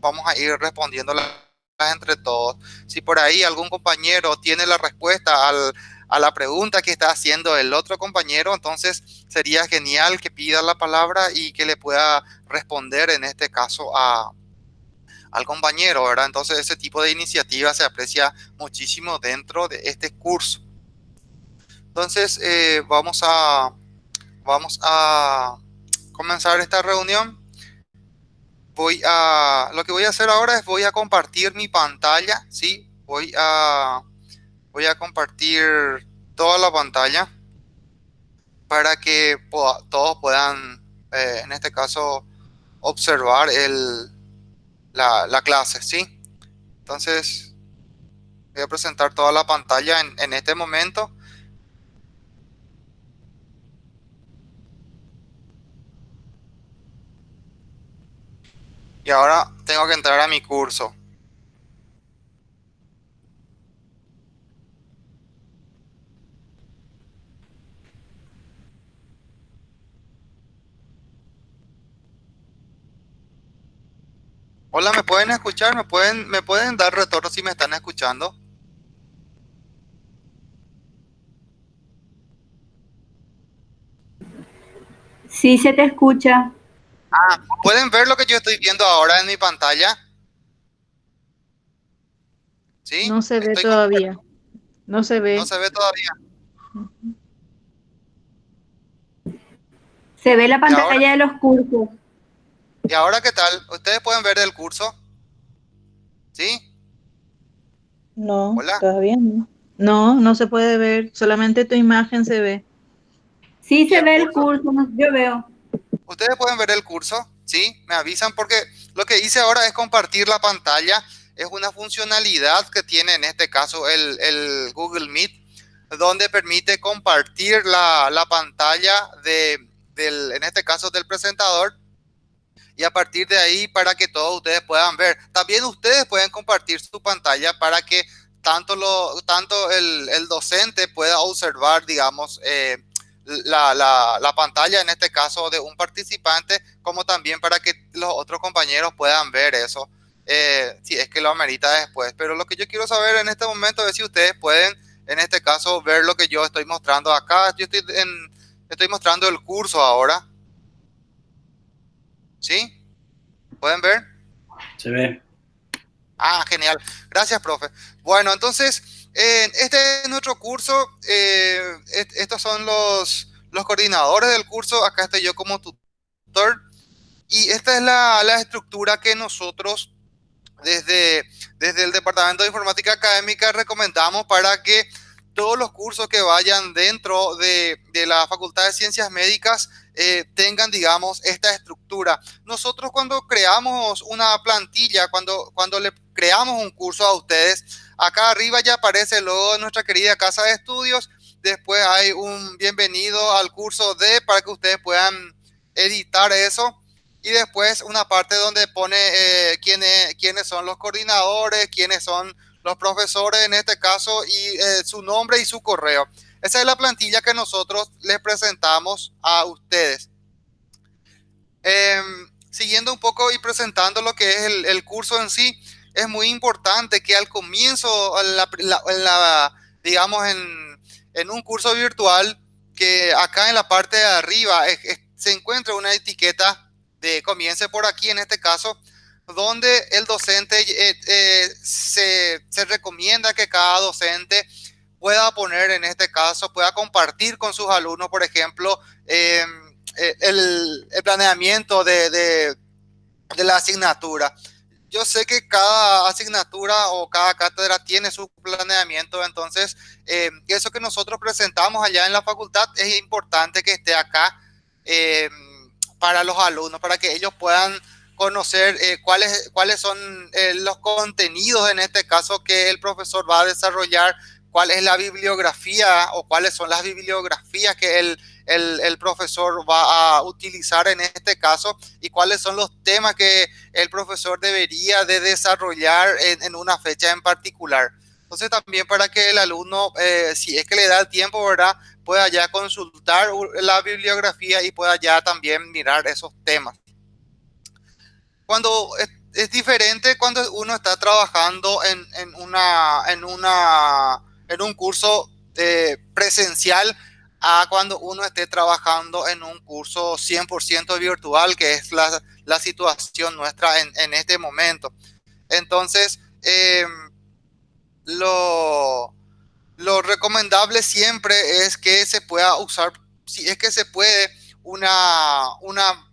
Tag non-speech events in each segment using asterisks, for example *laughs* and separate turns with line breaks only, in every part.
vamos a ir respondiendo entre todos. Si por ahí algún compañero tiene la respuesta a la pregunta que está haciendo el otro compañero, entonces sería genial que pida la palabra y que le pueda responder en este caso a, al compañero, ¿verdad? Entonces ese tipo de iniciativa se aprecia muchísimo dentro de este curso. Entonces eh, vamos a comenzar esta reunión. Voy a lo que voy a hacer ahora es voy a compartir mi pantalla, sí, voy a voy a compartir toda la pantalla para que todos puedan, eh, en este caso, observar el, la, clase, ¿sí? Entonces, voy a presentar toda la pantalla en, en este momento. Y ahora tengo que entrar a mi curso. Hola, ¿me pueden escuchar? ¿Me pueden, ¿Me pueden dar retorno si me están escuchando?
Sí, se te escucha.
Ah, ¿pueden ver lo que yo estoy viendo ahora en mi pantalla?
¿Sí? No se ve todavía. No se ve.
No se ve todavía.
Se ve la pantalla de los cursos.
¿Y ahora qué tal? ¿Ustedes pueden ver el curso? ¿Sí?
No, todavía no. No, no se puede ver, solamente tu imagen se ve. Sí se ve el curso, yo veo.
¿Ustedes pueden ver el curso? ¿Sí? Me avisan porque lo que hice ahora es compartir la pantalla. Es una funcionalidad que tiene en este caso el, Google Meet, donde permite compartir la, la pantalla de, del, en este caso del presentador y a partir de ahí para que todos ustedes puedan ver. También ustedes pueden compartir su pantalla para que tanto, lo, tanto el, el docente pueda observar, digamos, eh, la, la, la, pantalla, en este caso de un participante, como también para que los otros compañeros puedan ver eso, eh, si es que lo amerita después. Pero lo que yo quiero saber en este momento es si ustedes pueden, en este caso, ver lo que yo estoy mostrando acá. Yo estoy, en, estoy mostrando el curso ahora. ¿Sí? ¿Pueden ver?
Se ve.
Ah, genial. Gracias, profe. Bueno, entonces, este es nuestro curso. Eh, estos son los, los coordinadores del curso. Acá estoy yo como tutor. Y esta es la, la estructura que nosotros desde, desde el Departamento de Informática Académica recomendamos para que todos los cursos que vayan dentro de, de la Facultad de Ciencias Médicas eh, tengan, digamos, esta estructura. Nosotros cuando creamos una plantilla, cuando, cuando le creamos un curso a ustedes, acá arriba ya aparece el logo de nuestra querida casa de estudios. Después hay un bienvenido al curso D para que ustedes puedan editar eso. Y después una parte donde pone eh, quiénes, quiénes son los coordinadores, quiénes son los profesores en este caso y eh, su nombre y su correo. Esa es la plantilla que nosotros les presentamos a ustedes. Em, siguiendo un poco y presentando lo que es el, curso en sí, es muy importante que al comienzo, digamos, en, un curso virtual, que acá en la parte de arriba se encuentra una etiqueta de comience por aquí en este caso, donde el docente eh, eh, se, recomienda que cada docente pueda poner en este caso, pueda compartir con sus alumnos, por ejemplo, em, eh, el, planeamiento de, la asignatura. Yo sé que cada asignatura o cada cátedra tiene su planeamiento, entonces em, eso que nosotros presentamos allá en la facultad es importante que esté acá em, para los alumnos, para que ellos puedan conocer eh, cuáles, cuáles son eh, los contenidos en este caso que el profesor va a desarrollar cuál es la bibliografía o cuáles son las bibliografías que el, el, profesor va a utilizar en este caso y cuáles son los temas que el profesor debería de desarrollar en, una fecha en particular. Entonces también para que el alumno, eh, si es que le da el tiempo, ¿verdad? Pueda ya consultar la bibliografía y pueda ya también mirar esos temas. Cuando es diferente cuando uno está trabajando en, en, una, en, una, en un curso eh, presencial a cuando uno esté trabajando en un curso 100% virtual, que es la, la situación nuestra en, en, este momento. Entonces, eh, lo, lo recomendable siempre es que se pueda usar, si es que se puede, una, una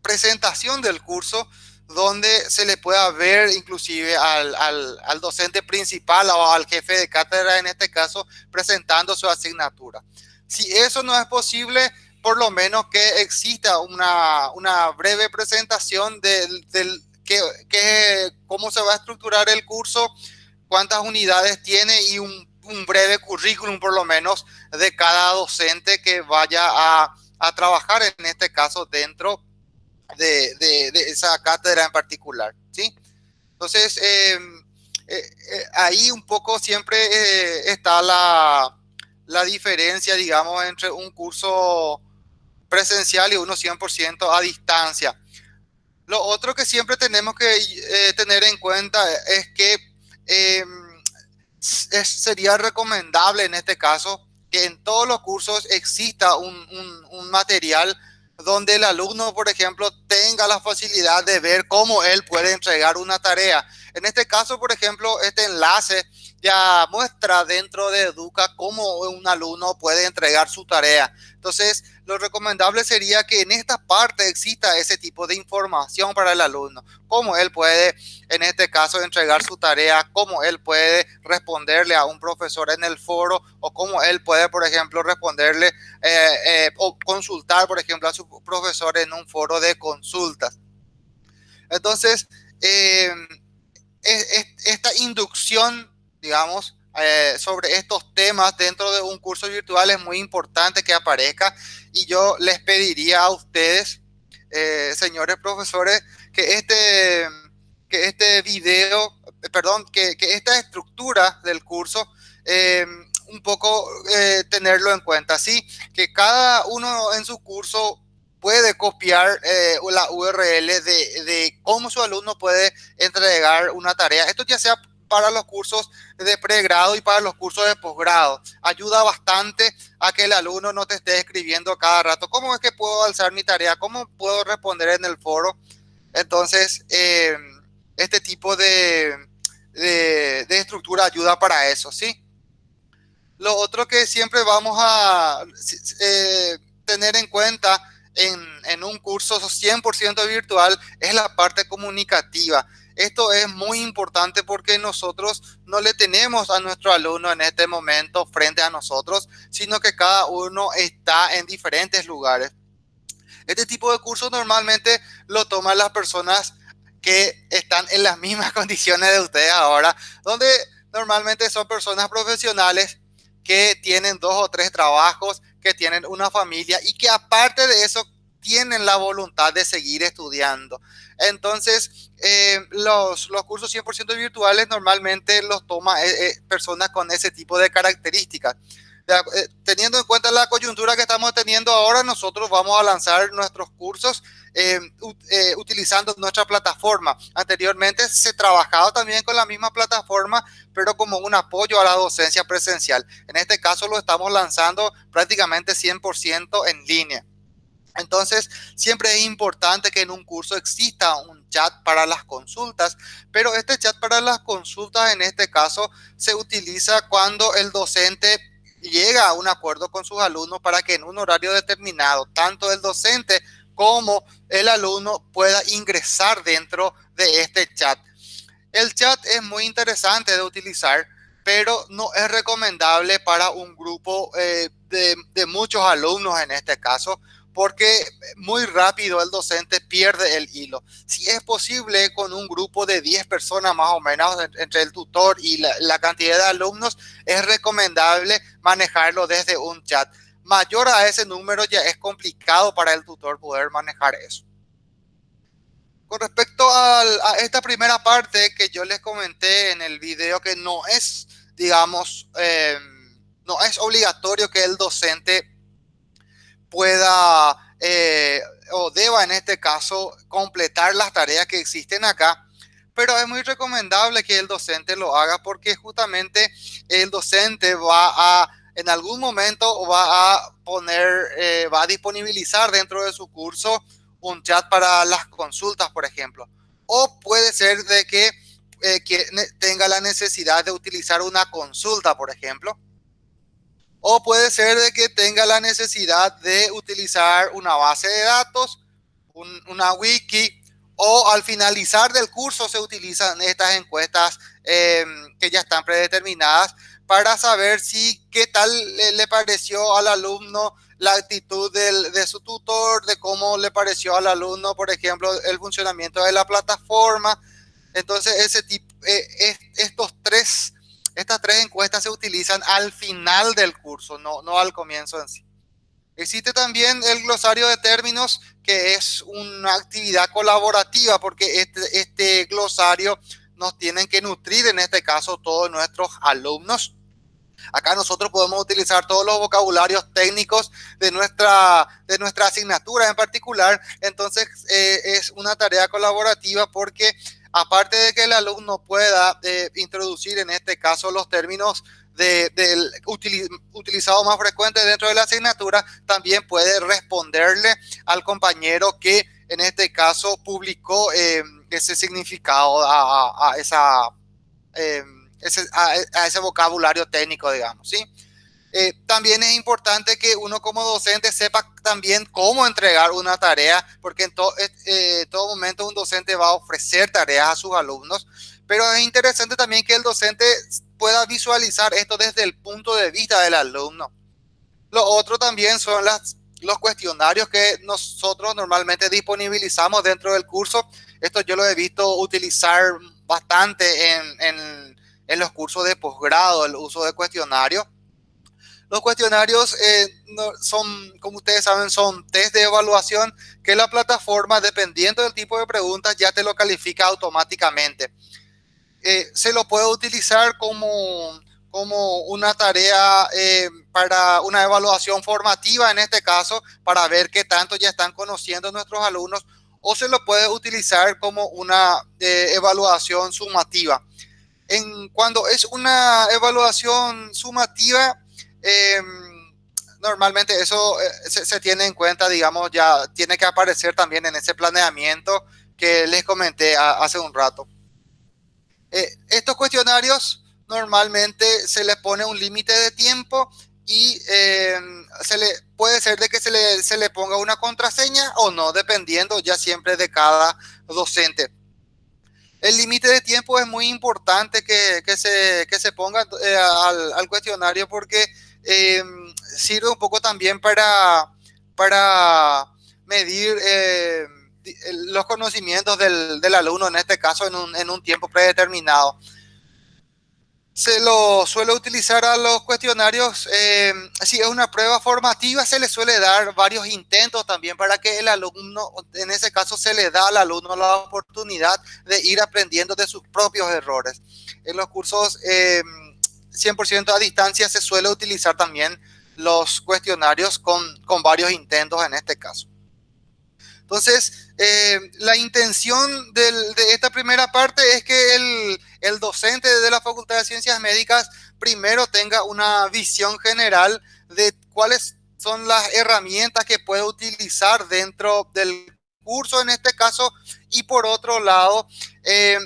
presentación del curso donde se le pueda ver inclusive al, al, al, docente principal o al jefe de cátedra, en este caso, presentando su asignatura. Si eso no es posible, por lo menos que exista una, una breve presentación del, que, que, cómo se va a estructurar el curso, cuántas unidades tiene y un, un breve currículum por lo menos de cada docente que vaya a, a trabajar en este caso dentro de, de, esa cátedra en particular, ¿sí? Entonces, eh, eh, eh, ahí un poco siempre está la, la, diferencia, digamos, entre un curso presencial y uno 100% a distancia. Lo otro que siempre tenemos que tener en cuenta es que sería recomendable en este caso que en todos los cursos exista un, un, un material donde el alumno, por ejemplo, tenga la facilidad de ver cómo él puede entregar una tarea. En este caso, por ejemplo, este enlace ya muestra dentro de Educa cómo un alumno puede entregar su tarea. Entonces, lo recomendable sería que en esta parte exista ese tipo de información para el alumno, cómo él puede, en este caso, entregar su tarea, cómo él puede responderle a un profesor en el foro o cómo él puede, por ejemplo, responderle eh, eh, o consultar, por ejemplo, a su profesor en un foro de consultas. Entonces, eh, esta inducción digamos, eh, sobre estos temas dentro de un curso virtual es muy importante que aparezca y yo les pediría a ustedes, eh, señores profesores, que este, que este video, eh, perdón, que, esta estructura del curso un poco tenerlo en cuenta, ¿sí? Que cada uno en su curso puede copiar la URL de, de, cómo su alumno puede entregar una tarea. Esto ya sea para los cursos de pregrado y para los cursos de posgrado. Ayuda bastante a que el alumno no te esté escribiendo cada rato. ¿Cómo es que puedo alzar mi tarea? ¿Cómo puedo responder en el foro? Entonces, eh, este tipo de, de, estructura ayuda para eso, ¿sí? Lo otro que siempre vamos a eh, tener en cuenta en, un curso 100% virtual es la parte comunicativa. Esto es muy importante porque nosotros no le tenemos a nuestro alumno en este momento frente a nosotros, sino que cada uno está en diferentes lugares. Este tipo de curso normalmente lo toman las personas que están en las mismas *laughs* condiciones de ustedes ahora, donde normalmente son personas profesionales que tienen dos o tres trabajos, que tienen una familia y que aparte de eso tienen la voluntad de seguir estudiando. Entonces, eh, los, los, cursos 100% virtuales normalmente los toma eh, eh, personas con ese tipo de características. teniendo en cuenta la coyuntura que estamos teniendo ahora, nosotros vamos a lanzar nuestros cursos utilizando nuestra plataforma. Anteriormente se trabajaba también con la misma plataforma, pero como un apoyo a la docencia presencial. En este caso lo estamos lanzando prácticamente 100% en línea. Entonces, siempre es importante que en un curso exista un chat para las consultas, pero este chat para las consultas en este caso se utiliza cuando el docente llega a un acuerdo con sus alumnos para que en un horario determinado, tanto el docente como el alumno pueda ingresar dentro de este chat. El chat es muy interesante de utilizar, pero no es recomendable para un grupo eh, de muchos alumnos en este caso, porque muy rápido el docente pierde el hilo. Si es posible con un grupo de 10 personas más o menos entre el tutor y la, cantidad de alumnos, es recomendable manejarlo desde un chat. Mayor a ese número ya es complicado para el tutor poder manejar eso. Con respecto a, esta primera parte que yo les comenté en el video que no es, digamos, eh, no es obligatorio que el docente pueda eh, o deba en este caso completar las tareas que existen acá. pero es muy recomendable que el docente lo haga porque justamente el docente va a, en algún momento va a poner, eh, va a disponibilizar dentro de su curso un chat para las consultas, por ejemplo. O puede ser de que, eh, tenga la necesidad de utilizar una consulta, por ejemplo. O puede ser de que tenga la necesidad de utilizar una base de datos, una wiki, o al finalizar del curso se utilizan estas encuestas em, que ya están predeterminadas para saber si qué tal le, pareció al alumno la actitud de su tutor, de cómo le pareció al alumno, por ejemplo, el funcionamiento de la plataforma. Entonces, ese tipo, eh, estos tres, estas tres encuestas se utilizan al final del curso, no, no al comienzo en sí. Existe también el glosario de términos, que es una actividad colaborativa, porque este, este glosario nos tienen que nutrir, en este caso, todos nuestros alumnos. Acá nosotros podemos utilizar todos los vocabularios técnicos de nuestra, de nuestra asignatura en particular. Entonces, eh, es una tarea colaborativa porque aparte de que el alumno pueda eh, introducir en este caso los términos del utilizado más frecuente dentro de la asignatura, también puede responderle al compañero que en este caso publicó eh, ese significado a, esa, eh, ese, a, ese vocabulario técnico, digamos, ¿sí? Eh, también es importante que uno como docente sepa también cómo entregar una tarea, porque en todo momento un docente va a ofrecer tareas a sus alumnos, pero es interesante también que el docente pueda visualizar esto desde el punto de vista del alumno. Lo otro también son las, los cuestionarios que nosotros normalmente disponibilizamos dentro del curso. Esto yo lo he visto utilizar bastante en, los cursos de posgrado, el uso de cuestionarios. Los cuestionarios eh, son, como ustedes saben, son test de evaluación que la plataforma, dependiendo del tipo de preguntas, ya te lo califica automáticamente. Eh, se lo puede utilizar como, como una tarea eh, para una evaluación formativa, en este caso, para ver qué tanto ya están conociendo nuestros alumnos, o se lo puede utilizar como una evaluación sumativa. En, cuando es una evaluación sumativa, em, normalmente eso se, tiene en cuenta, digamos, ya tiene que aparecer también en ese planeamiento que les comenté hace un rato. Eh, estos cuestionarios normalmente se les pone un límite de tiempo y em, se le, puede ser de que se le, se le ponga una contraseña o no, dependiendo ya siempre de cada docente. El límite de tiempo es muy importante que, se, ponga eh, al, cuestionario porque em, sirve un poco también para, medir eh, los conocimientos del, alumno, en este caso en un tiempo predeterminado. Se lo suele utilizar a los cuestionarios, eh, si es una prueba formativa, se le suele dar varios intentos también para que el alumno, en ese caso se le da al alumno la oportunidad de ir aprendiendo de sus propios errores. En los cursos 100% eh, a distancia se suele utilizar también los cuestionarios con, con varios intentos en este caso. Entonces, eh, la intención de esta primera parte es que el, docente de la Facultad de Ciencias Médicas primero tenga una visión general de cuáles son las herramientas que puede utilizar dentro del curso en este caso y por otro lado eh,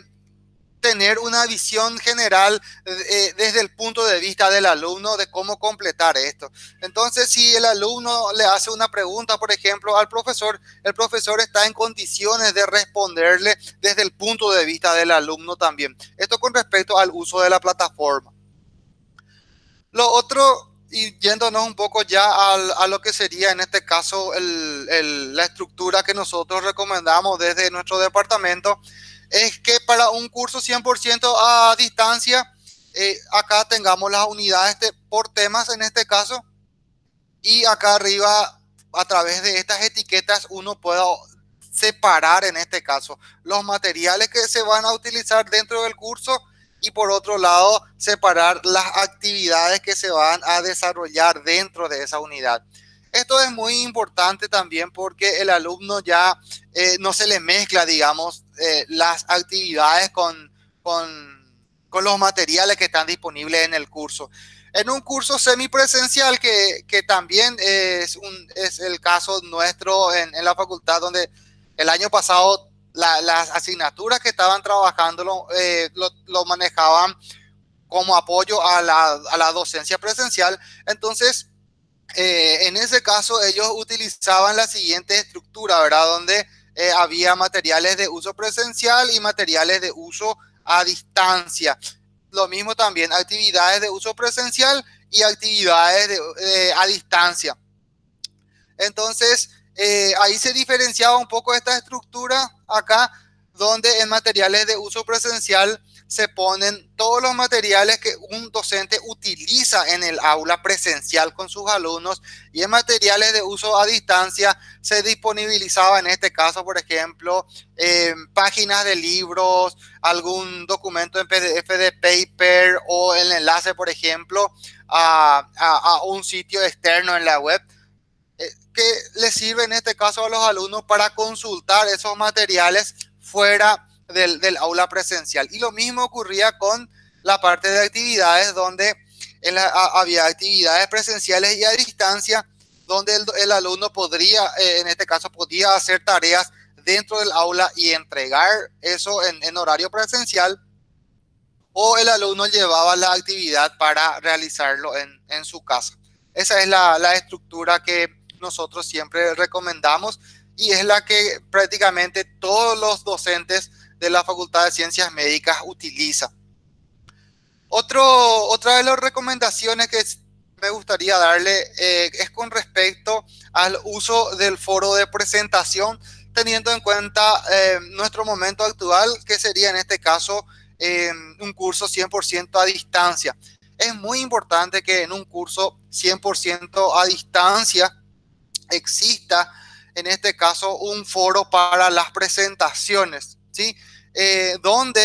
tener una visión general eh, desde el punto de vista del alumno de cómo completar esto. Entonces, si el alumno le hace una pregunta, por ejemplo, al profesor, el profesor está en condiciones de responderle desde el punto de vista del alumno también. Esto con respecto al uso de la plataforma. Lo otro, y yéndonos un poco ya a lo que sería en este caso la estructura que nosotros recomendamos desde nuestro departamento, es que para un curso 100% a distancia, eh, acá tengamos las unidades por temas en este caso, y acá arriba, a través de estas etiquetas, uno pueda separar en este caso los materiales que se van a utilizar dentro del curso y por otro lado separar las actividades que se van a desarrollar dentro de esa unidad. Esto es muy importante también porque el alumno ya eh, no se le mezcla, digamos, eh, las actividades con, con, los materiales que están disponibles en el curso. En un curso semipresencial, que, que también es, un, es el caso nuestro en, la facultad, donde el año pasado las asignaturas que estaban trabajando eh, lo, lo, manejaban como apoyo a la, a la docencia presencial. Entonces, eh, en ese caso ellos utilizaban la siguiente estructura, ¿verdad? Donde eh, había materiales de uso presencial y materiales de uso a distancia. Lo mismo también, actividades de uso presencial y actividades de, a distancia. Entonces, eh, ahí se diferenciaba un poco esta estructura acá, donde en materiales de uso presencial se ponen todos los materiales que un docente utiliza en el aula presencial con sus alumnos y en materiales de uso a distancia se disponibilizaba en este caso, por ejemplo, eh, páginas de libros, algún documento en PDF de paper o el enlace, por ejemplo, a, a, un sitio externo en la web eh, que le sirve en este caso a los alumnos para consultar esos materiales fuera del, aula presencial. Y lo mismo ocurría con la parte de actividades donde había actividades presenciales y a distancia donde el, alumno podría, eh, en este caso, podía hacer tareas dentro del aula y entregar eso en, horario presencial o el alumno llevaba la actividad para realizarlo en, su casa. Esa es la, la, estructura que nosotros siempre recomendamos y es la que prácticamente todos los docentes de la Facultad de Ciencias Médicas utiliza. Otra de las recomendaciones que me gustaría darle eh, es con respecto al uso del foro de presentación, teniendo en cuenta eh, nuestro momento actual, que sería en este caso eh, un curso 100% a distancia. Es muy importante que en un curso 100% a distancia exista, en este caso, un foro para las presentaciones. ¿Sí? Eh, donde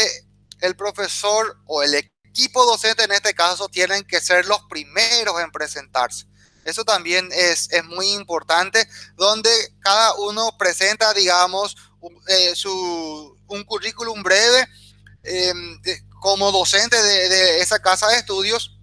el profesor o el equipo docente en este caso tienen que ser los primeros en presentarse. Eso también es, es muy importante, donde cada uno presenta, digamos, eh, su, un currículum breve em, como docente de esa casa de estudios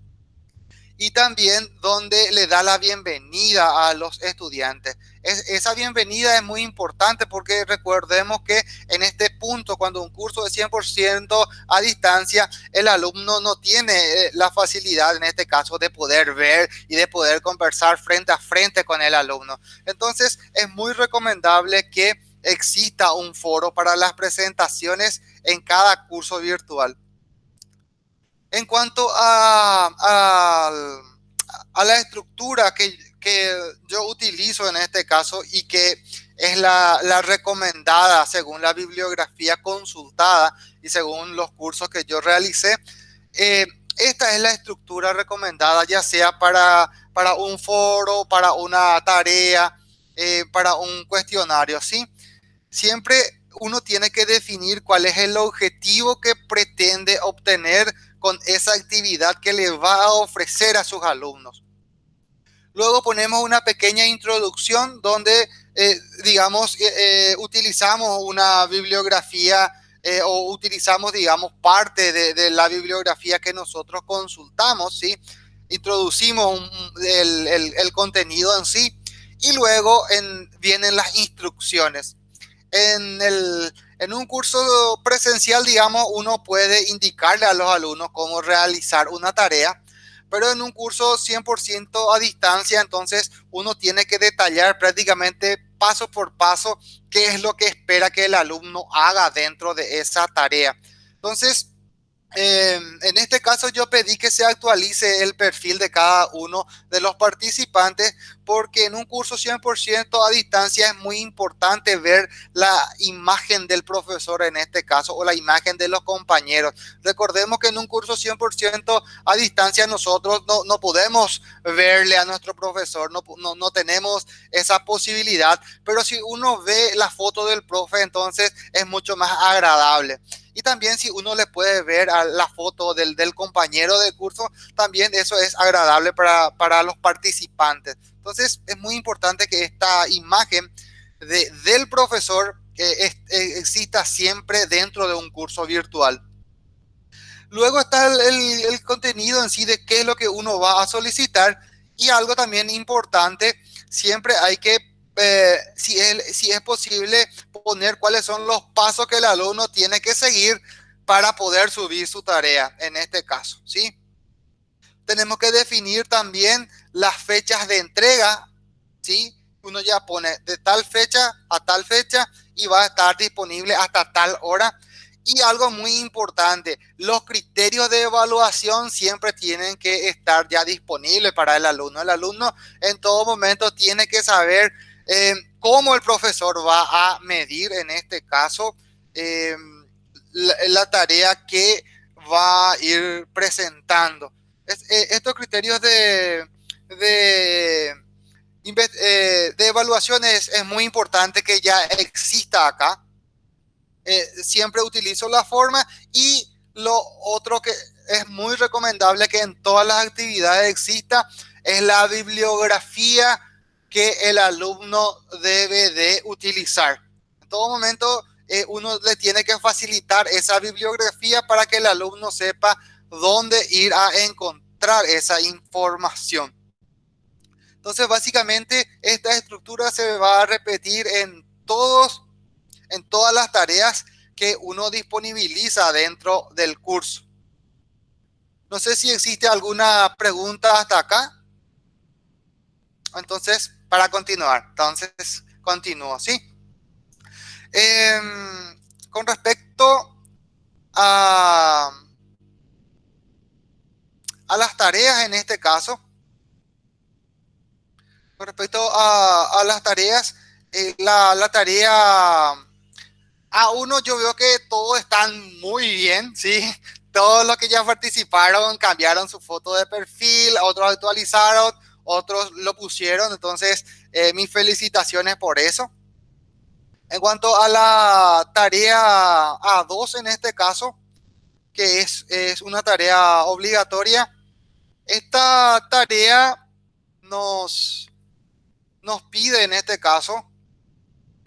y también donde le da la bienvenida a los estudiantes. Esa bienvenida es muy importante porque recordemos que en este punto, cuando un curso es 100% a distancia, el alumno no tiene eh, la facilidad, en este caso, de poder ver y de poder conversar frente a frente con el alumno. Entonces, es muy recomendable que exista un foro para las presentaciones en cada curso virtual. En cuanto a, a, la estructura que, yo utilizo en este caso y que es la, la, recomendada según la bibliografía consultada y según los cursos que yo realicé, eh, esta es la estructura recomendada ya sea para, para un foro, para una tarea, eh, para un cuestionario, ¿sí? Siempre uno tiene que definir cuál es el objetivo que pretende obtener con esa actividad que le va a ofrecer a sus alumnos. Luego ponemos una pequeña introducción donde, eh, digamos, eh, eh, utilizamos una bibliografía o utilizamos, digamos, parte de, la bibliografía que nosotros consultamos, ¿sí? Introducimos el, contenido en sí y luego en, vienen las instrucciones. En en un curso presencial, digamos, uno puede indicarle a los alumnos cómo realizar una tarea, pero en un curso 100% a distancia, entonces uno tiene que detallar prácticamente paso por paso qué es lo que espera que el alumno haga dentro de esa tarea. Entonces, Em, en este caso yo pedí que se actualice el perfil de cada uno de los participantes porque en un curso 100% a distancia es muy importante ver la imagen del profesor en este caso o la imagen de los compañeros. Recordemos que en un curso 100% a distancia nosotros no, no, podemos verle a nuestro profesor, no, no, no tenemos esa posibilidad, pero si uno ve la foto del profe entonces es mucho más agradable. Y también si uno le puede ver a la foto del, compañero de curso, también eso es agradable para, los participantes. Entonces es muy importante que esta imagen de, del profesor eh, exista siempre dentro de un curso virtual. Luego está el, contenido en sí de qué es lo que uno va a solicitar y algo también importante, siempre hay que, eh, si, es, si es posible, poner cuáles son los pasos que el alumno tiene que seguir para poder subir su tarea, en este caso, ¿sí? Tenemos que definir también las fechas de entrega, ¿sí? Uno ya pone de tal fecha a tal fecha y va a estar disponible hasta tal hora y algo muy importante, los criterios de evaluación siempre tienen que estar ya disponibles para el alumno. El alumno en todo momento tiene que saber eh, cómo el profesor va a medir, en este caso, eh, la, tarea que va a ir presentando. Eh, estos criterios de, de, evaluación es, muy importante que ya exista acá siempre utilizo la forma y lo otro que es muy recomendable que en todas las actividades exista es la bibliografía que el alumno debe de utilizar. En todo momento eh, uno le tiene que facilitar esa bibliografía para que el alumno sepa dónde ir a encontrar esa información. Entonces, básicamente, esta estructura se va a repetir en todos en todas las tareas que uno disponibiliza dentro del curso. No sé si existe alguna pregunta hasta acá. Entonces, para continuar, entonces continúo, ¿sí? Em, con respecto a, a las tareas en este caso, con respecto a, las tareas, eh, la, la tarea a uno yo veo que todos están muy bien, ¿sí? Todos los que ya participaron cambiaron su foto de perfil, otros actualizaron, otros lo pusieron, entonces eh, mis felicitaciones por eso. En cuanto a la tarea A2 en este caso, que es, es una tarea obligatoria, esta tarea nos, nos pide en este caso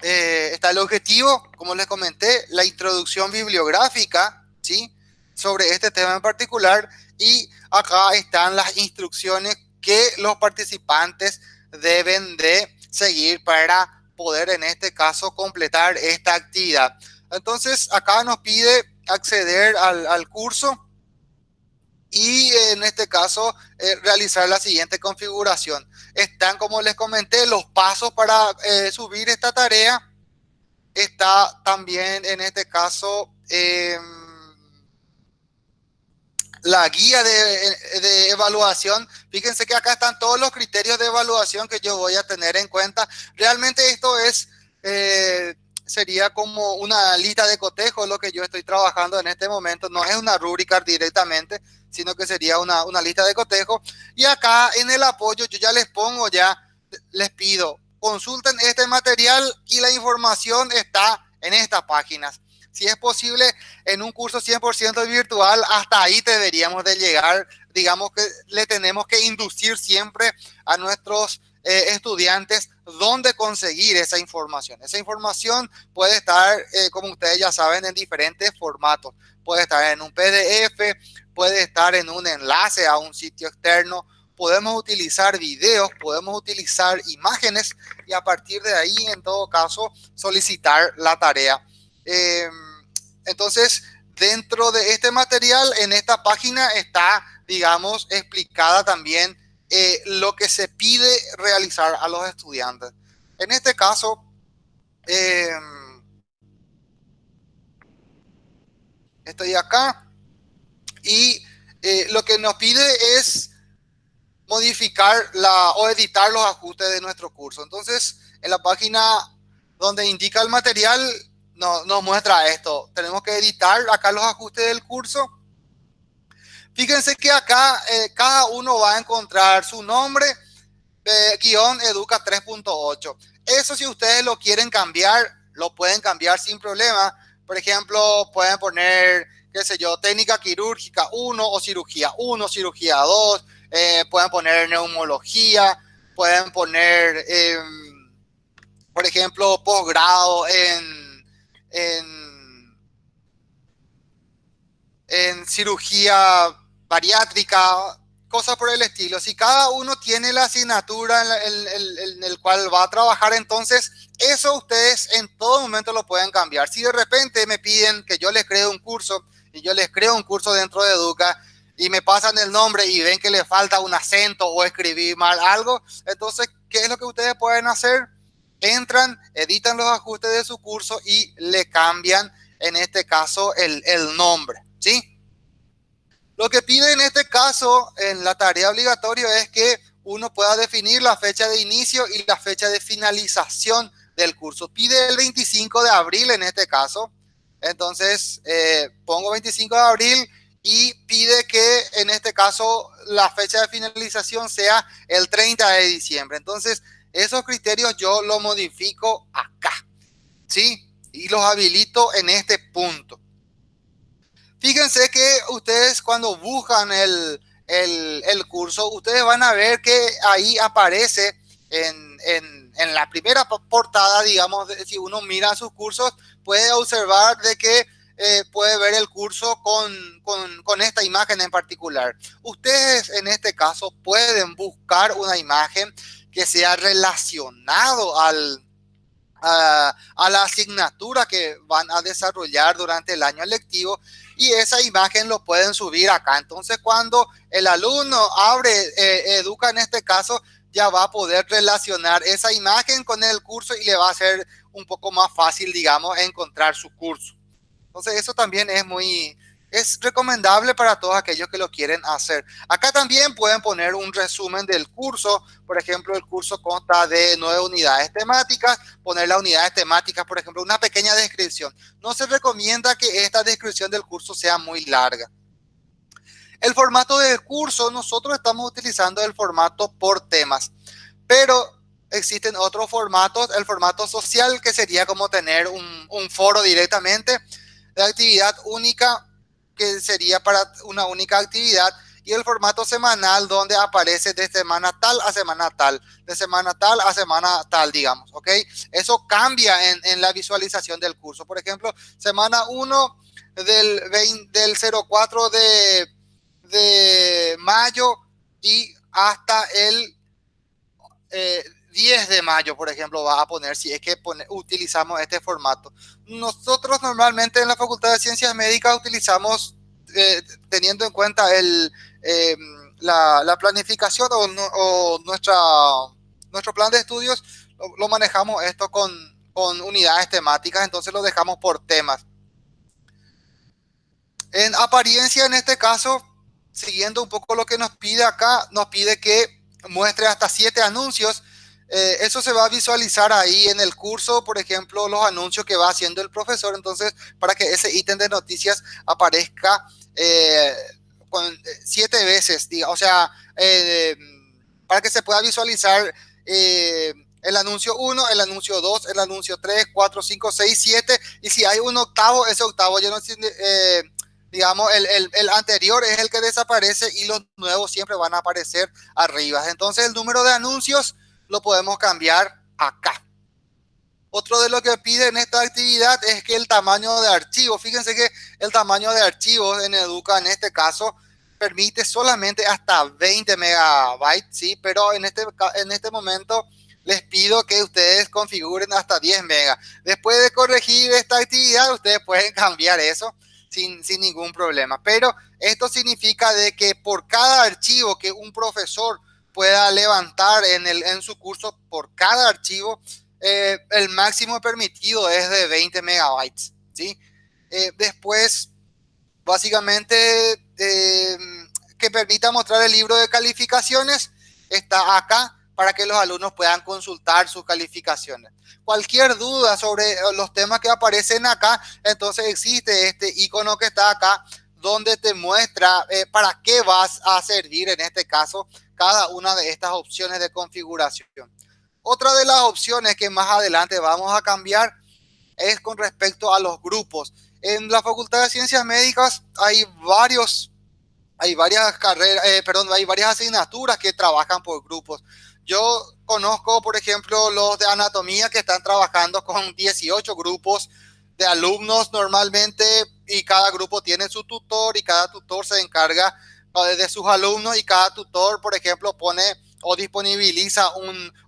eh, está el objetivo, como les comenté, la introducción bibliográfica, ¿sí? Sobre este tema en particular. Y acá están las instrucciones que los participantes deben de seguir para poder, en este caso, completar esta actividad. Entonces, acá nos pide acceder al, curso y en este caso eh, realizar la siguiente configuración. Están, como les comenté, los pasos para eh, subir esta tarea. Está también en este caso em, la guía de, evaluación. Fíjense que acá están todos los criterios de evaluación que yo voy a tener en cuenta. Realmente esto es... Eh, sería como una lista de cotejo lo que yo estoy trabajando en este momento. No es una rúbrica directamente, sino que sería una, una lista de cotejo. Y acá en el apoyo yo ya les pongo, ya les pido, consulten este material y la información está en estas páginas. Si es posible, en un curso 100% virtual, hasta ahí deberíamos de llegar. Digamos que le tenemos que inducir siempre a nuestros eh, estudiantes dónde conseguir esa información. Esa información puede estar, eh, como ustedes ya saben, en diferentes formatos. Puede estar en un PDF, puede estar en un enlace a un sitio externo, podemos utilizar videos, podemos utilizar imágenes y a partir de ahí, en todo caso, solicitar la tarea. Em, entonces, dentro de este material, en esta página está, digamos, explicada también eh, lo que se pide realizar a los estudiantes. En este caso, em, estoy acá y eh, lo que nos pide es modificar la, o editar los ajustes de nuestro curso. Entonces, en la página donde indica el material, no, nos muestra esto. Tenemos que editar acá los ajustes del curso Fíjense que acá eh, cada uno va a encontrar su nombre, eh, guion educa 3.8. Eso si ustedes lo quieren cambiar, lo pueden cambiar sin problema. Por ejemplo, pueden poner, qué sé yo, técnica quirúrgica 1 o cirugía 1, cirugía 2. Eh, pueden poner neumología. pueden poner, em, por ejemplo, posgrado en, en, en cirugía bariátrica, cosas por el estilo. Si cada uno tiene la asignatura en, el cual va a trabajar, entonces eso ustedes en todo momento lo pueden cambiar. Si de repente me piden que yo les cree un curso y yo les creo un curso dentro de Educa y me pasan el nombre y ven que le falta un acento o escribir mal algo, entonces, ¿qué es lo que ustedes pueden hacer? Entran, editan los ajustes de su curso y le cambian, en este caso, el, el nombre, ¿sí? Lo que pide en este caso, en la tarea obligatoria, es que uno pueda definir la fecha de inicio y la fecha de finalización del curso. Pide el 25 de abril en este caso. Entonces, eh, pongo 25 de abril y pide que en este caso la fecha de finalización sea el 30 de diciembre. Entonces, esos criterios yo los modifico acá, ¿sí? Y los habilito en este punto. Fíjense que ustedes cuando buscan el, curso, ustedes van a ver que ahí aparece en, la primera portada, digamos, si uno mira sus cursos, puede observar de que eh, puede ver el curso con, con, esta imagen en particular. Ustedes en este caso pueden buscar una imagen que sea relacionado al, a, la asignatura que van a desarrollar durante el año lectivo y esa imagen lo pueden subir acá. Entonces cuando el alumno abre eh, Educa en este caso, ya va a poder relacionar esa imagen con el curso y le va a ser un poco más fácil, digamos, encontrar su curso. Entonces eso también es muy, es recomendable para todos aquellos que lo quieren hacer. Acá también pueden poner un resumen del curso. Por ejemplo, el curso consta de nueve unidades temáticas. Poner las unidades temáticas, por ejemplo, una pequeña descripción. No se recomienda que esta descripción del curso sea muy larga. El formato del curso, nosotros estamos utilizando el formato por temas. Pero existen otros formatos. El formato social, que sería como tener un, foro directamente de actividad única que sería para una única actividad y el formato semanal donde aparece de semana tal a semana tal, de semana tal a semana tal, digamos, ¿ok? Eso cambia en, la visualización del curso. Por ejemplo, semana 1 del, del 04 de, de mayo y hasta el eh, 10 de mayo, por ejemplo, va a poner si es que utilizamos este formato. Nosotros normalmente en la Facultad de Ciencias Médicas utilizamos, eh, teniendo en cuenta el, eh, la, planificación o, nuestro plan de estudios, lo, manejamos esto con, con unidades temáticas, entonces lo dejamos por temas. En apariencia, en este caso, siguiendo un poco lo que nos pide acá, nos pide que muestre hasta siete anuncios eh, eso se va a visualizar ahí en el curso, por ejemplo, los anuncios que va haciendo el profesor. Entonces, para que ese ítem de noticias aparezca eh, eh, siete veces, o sea, para que se pueda visualizar el anuncio 1, el anuncio 2, el anuncio 3, 4, 5, 6, 7. Y si hay un octavo, ese octavo ya no digamos, el, el, el, anterior es el que desaparece y los nuevos siempre van a aparecer arriba. Entonces el número de anuncios lo podemos cambiar acá. Otro de lo que pide en esta actividad es que el tamaño de archivo, fíjense que el tamaño de archivo en Educa en este caso permite solamente hasta 20 megabytes, ¿sí? Pero en este, en este momento les pido que ustedes configuren hasta 10 megas. Después de corregir esta actividad, ustedes pueden cambiar eso sin, sin ningún problema. Pero esto significa de que por cada archivo que un profesor pueda levantar en, el, en su curso por cada archivo, eh, el máximo permitido es de 20 megabytes. ¿sí? Eh, después, básicamente, eh, que permita mostrar el libro de calificaciones, está acá para que los alumnos puedan consultar sus calificaciones. Cualquier duda sobre los temas que aparecen acá, entonces existe este icono que está acá donde te muestra para qué vas a servir en este caso cada una de estas opciones de configuración. Otra de las opciones que más adelante vamos a cambiar es con respecto a los grupos. En la Facultad de Ciencias Médicas hay varios, hay varias carreras, eh, perdón, hay varias asignaturas que trabajan por grupos. Yo conozco, por ejemplo, los de anatomía que están trabajando con 18 grupos de alumnos normalmente y cada grupo tiene su tutor y cada tutor se encarga de sus alumnos y cada tutor, por ejemplo, pone o disponibiliza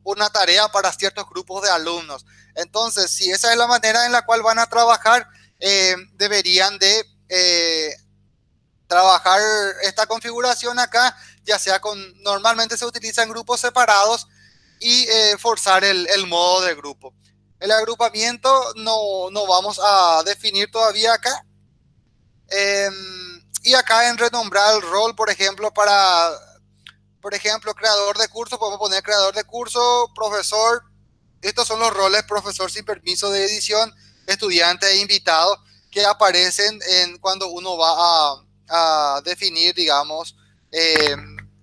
una tarea para ciertos grupos de alumnos. Entonces, si esa es la manera en la cual van a trabajar, eh, deberían de eh, trabajar esta configuración acá, ya sea con, normalmente se utiliza en grupos separados y eh, forzar el, modo de grupo. El agrupamiento no, no vamos a definir todavía acá. Y acá en renombrar el rol, por ejemplo, para, por ejemplo, creador de curso, podemos poner creador de curso, profesor. Estos son los roles profesor sin permiso de edición, estudiante e invitado que aparecen en cuando uno va a, definir, digamos, eh,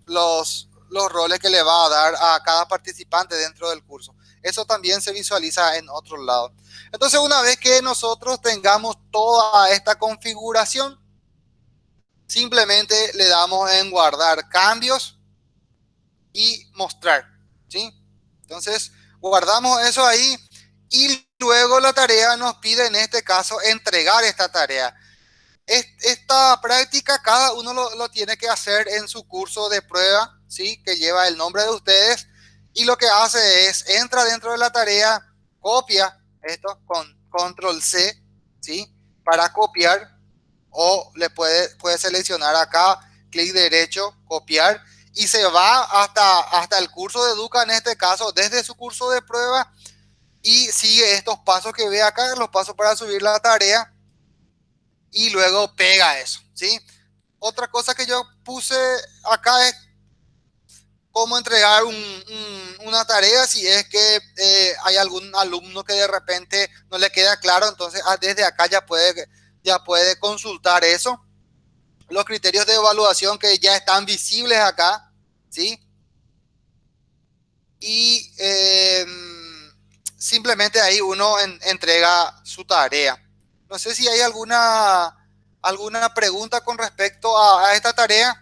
los, los roles que le va a dar a cada participante dentro del curso. Eso también se visualiza en otro lado. Entonces, una vez que nosotros tengamos toda esta configuración, simplemente le damos en guardar cambios y mostrar, ¿sí? Entonces, guardamos eso ahí y luego la tarea nos pide en este caso entregar esta tarea. Esta práctica cada uno lo, tiene que hacer en su curso de prueba, ¿sí? Que lleva el nombre de ustedes y lo que hace es entra dentro de la tarea, copia esto con control C, ¿sí? Para copiar o le puede, puede seleccionar acá, clic derecho, copiar y se va hasta, hasta el curso de Educa en este caso, desde su curso de prueba y sigue estos pasos que ve acá, los pasos para subir la tarea y luego pega eso, ¿sí? Otra cosa que yo puse acá es cómo entregar una tarea si es que eh, hay algún alumno que de repente no le queda claro, entonces ah, desde acá ya puede, ya puede consultar eso. Los criterios de evaluación que ya están visibles acá, ¿sí? Y... Eh, simplemente ahí uno entrega su tarea. No sé si hay alguna, alguna pregunta con respecto a, esta tarea.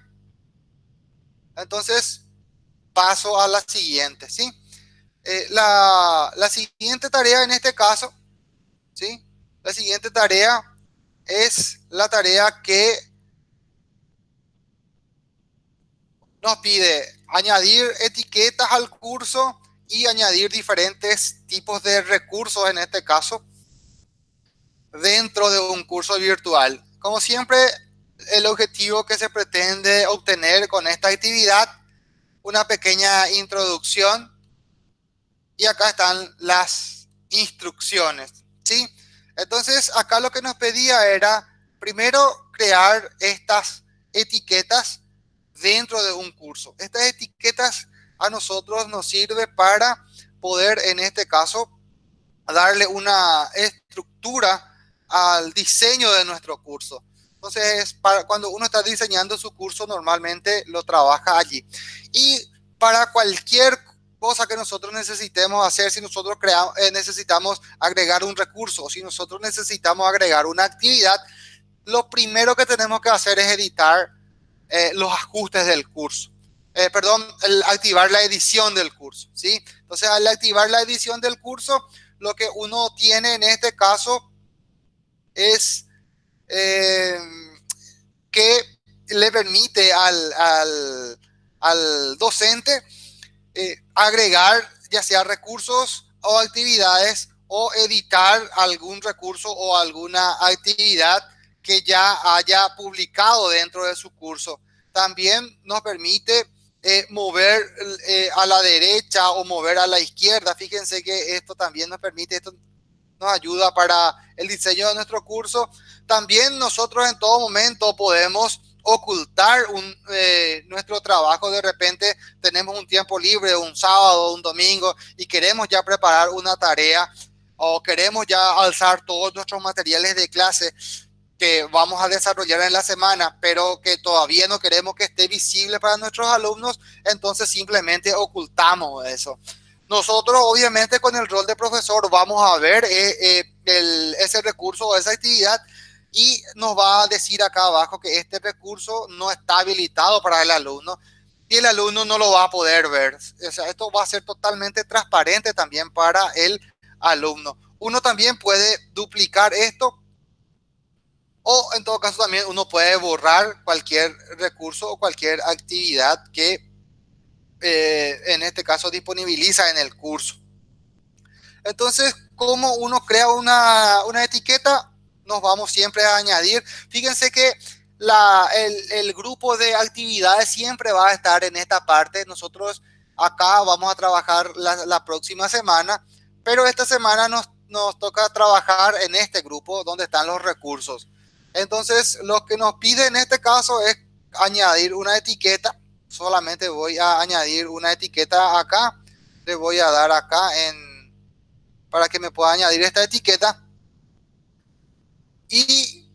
Entonces, paso a la siguiente, ¿sí? Eh, la, la, siguiente tarea en este caso, ¿sí? La siguiente tarea es la tarea que nos pide añadir etiquetas al curso y añadir diferentes tipos de recursos, en este caso, dentro de un curso virtual. Como siempre, el objetivo que se pretende obtener con esta actividad, una pequeña introducción y acá están las instrucciones, ¿sí? Entonces, acá lo que nos pedía era, primero, crear estas etiquetas dentro de un curso. Estas etiquetas a nosotros nos sirve para poder, en este caso, darle una estructura al diseño de nuestro curso. Entonces, para cuando uno está diseñando su curso, normalmente lo trabaja allí. Y para cualquier cosa que nosotros necesitemos hacer, si nosotros creamos, eh, necesitamos agregar un recurso o si nosotros necesitamos agregar una actividad, lo primero que tenemos que hacer es editar eh, los ajustes del curso. Eh, perdón, activar la edición del curso, ¿sí? Entonces, al activar la edición del curso, lo que uno tiene en este caso es que le permite al, docente eh, agregar ya sea recursos o actividades o editar algún recurso o alguna actividad que ya haya publicado dentro de su curso. También nos permite eh, mover eh, a la derecha o mover a la izquierda. Fíjense que esto también nos permite, esto nos ayuda para el diseño de nuestro curso. También nosotros en todo momento podemos ocultar eh, nuestro trabajo. De repente tenemos un tiempo libre, un sábado, un domingo, y queremos ya preparar una tarea o queremos ya alzar todos nuestros materiales de clase que vamos a desarrollar en la semana, pero que todavía no queremos que esté visible para nuestros alumnos, entonces simplemente ocultamos eso. Nosotros obviamente con el rol de profesor vamos a ver eh, eh, ese recurso o esa actividad y nos va a decir acá abajo que este recurso no está habilitado para el alumno y el alumno no lo va a poder ver. O sea, esto va a ser totalmente transparente también para el alumno. Uno también puede duplicar esto o en todo caso también uno puede borrar cualquier recurso o cualquier actividad que eh, en este caso disponibiliza en el curso. Entonces, ¿cómo uno crea una, una etiqueta? Nos vamos siempre a añadir. Fíjense que la, el, grupo de actividades siempre va a estar en esta parte. Nosotros acá vamos a trabajar la, la próxima semana, pero esta semana nos, nos toca trabajar en este grupo donde están los recursos. Entonces, lo que nos pide en este caso es añadir una etiqueta. Solamente voy a añadir una etiqueta acá. Le voy a dar acá en para que me pueda añadir esta etiqueta. Y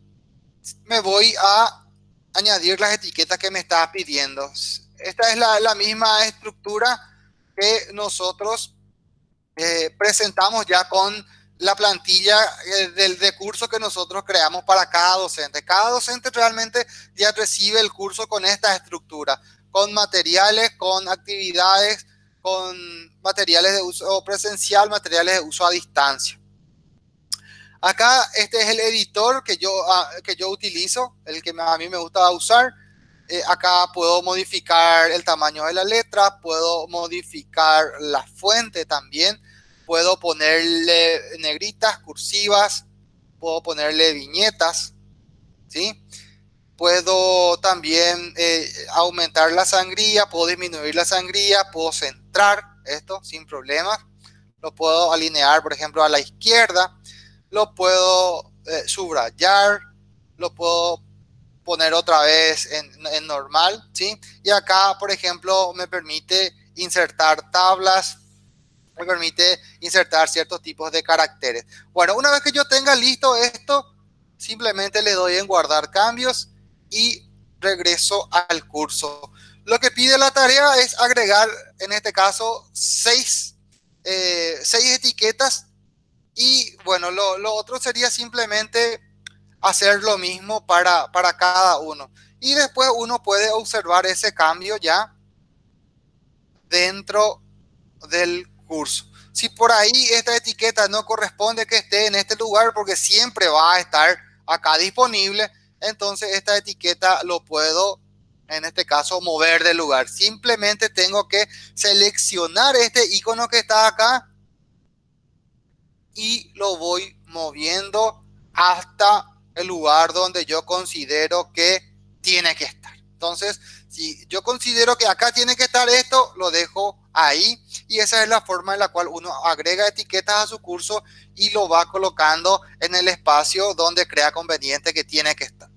me voy a añadir las etiquetas que me está pidiendo. Esta es la, misma estructura que nosotros eh, presentamos ya con la plantilla eh, del de curso que nosotros creamos para cada docente. Cada docente realmente ya recibe el curso con esta estructura, con materiales, con actividades, con materiales de uso presencial, materiales de uso a distancia. Acá este es el editor que yo, ah, que yo utilizo, el que a mí me gusta usar. Eh, acá puedo modificar el tamaño de la letra, puedo modificar la fuente también, puedo ponerle negritas, cursivas, puedo ponerle viñetas, ¿sí? Puedo también eh, aumentar la sangría, puedo disminuir la sangría, puedo centrar esto sin problemas. Lo puedo alinear, por ejemplo, a la izquierda. Lo puedo eh, subrayar. Lo puedo poner otra vez en, normal, ¿sí? Y acá, por ejemplo, me permite insertar tablas, me permite insertar ciertos tipos de caracteres. Bueno, una vez que yo tenga listo esto, simplemente le doy en guardar cambios y regreso al curso. Lo que pide la tarea es agregar, en este caso, seis, eh, seis etiquetas y bueno, lo, otro sería simplemente hacer lo mismo para, para cada uno. Y después uno puede observar ese cambio ya dentro del curso. Si por ahí esta etiqueta no corresponde que esté en este lugar porque siempre va a estar acá disponible, entonces esta etiqueta lo puedo, en este caso, mover de lugar. Simplemente tengo que seleccionar este icono que está acá y lo voy moviendo hasta el lugar donde yo considero que tiene que estar. Entonces, si yo considero que acá tiene que estar esto, lo dejo ahí y esa es la forma en la cual uno agrega etiquetas a su curso y lo va colocando en el espacio donde crea conveniente que tiene que estar.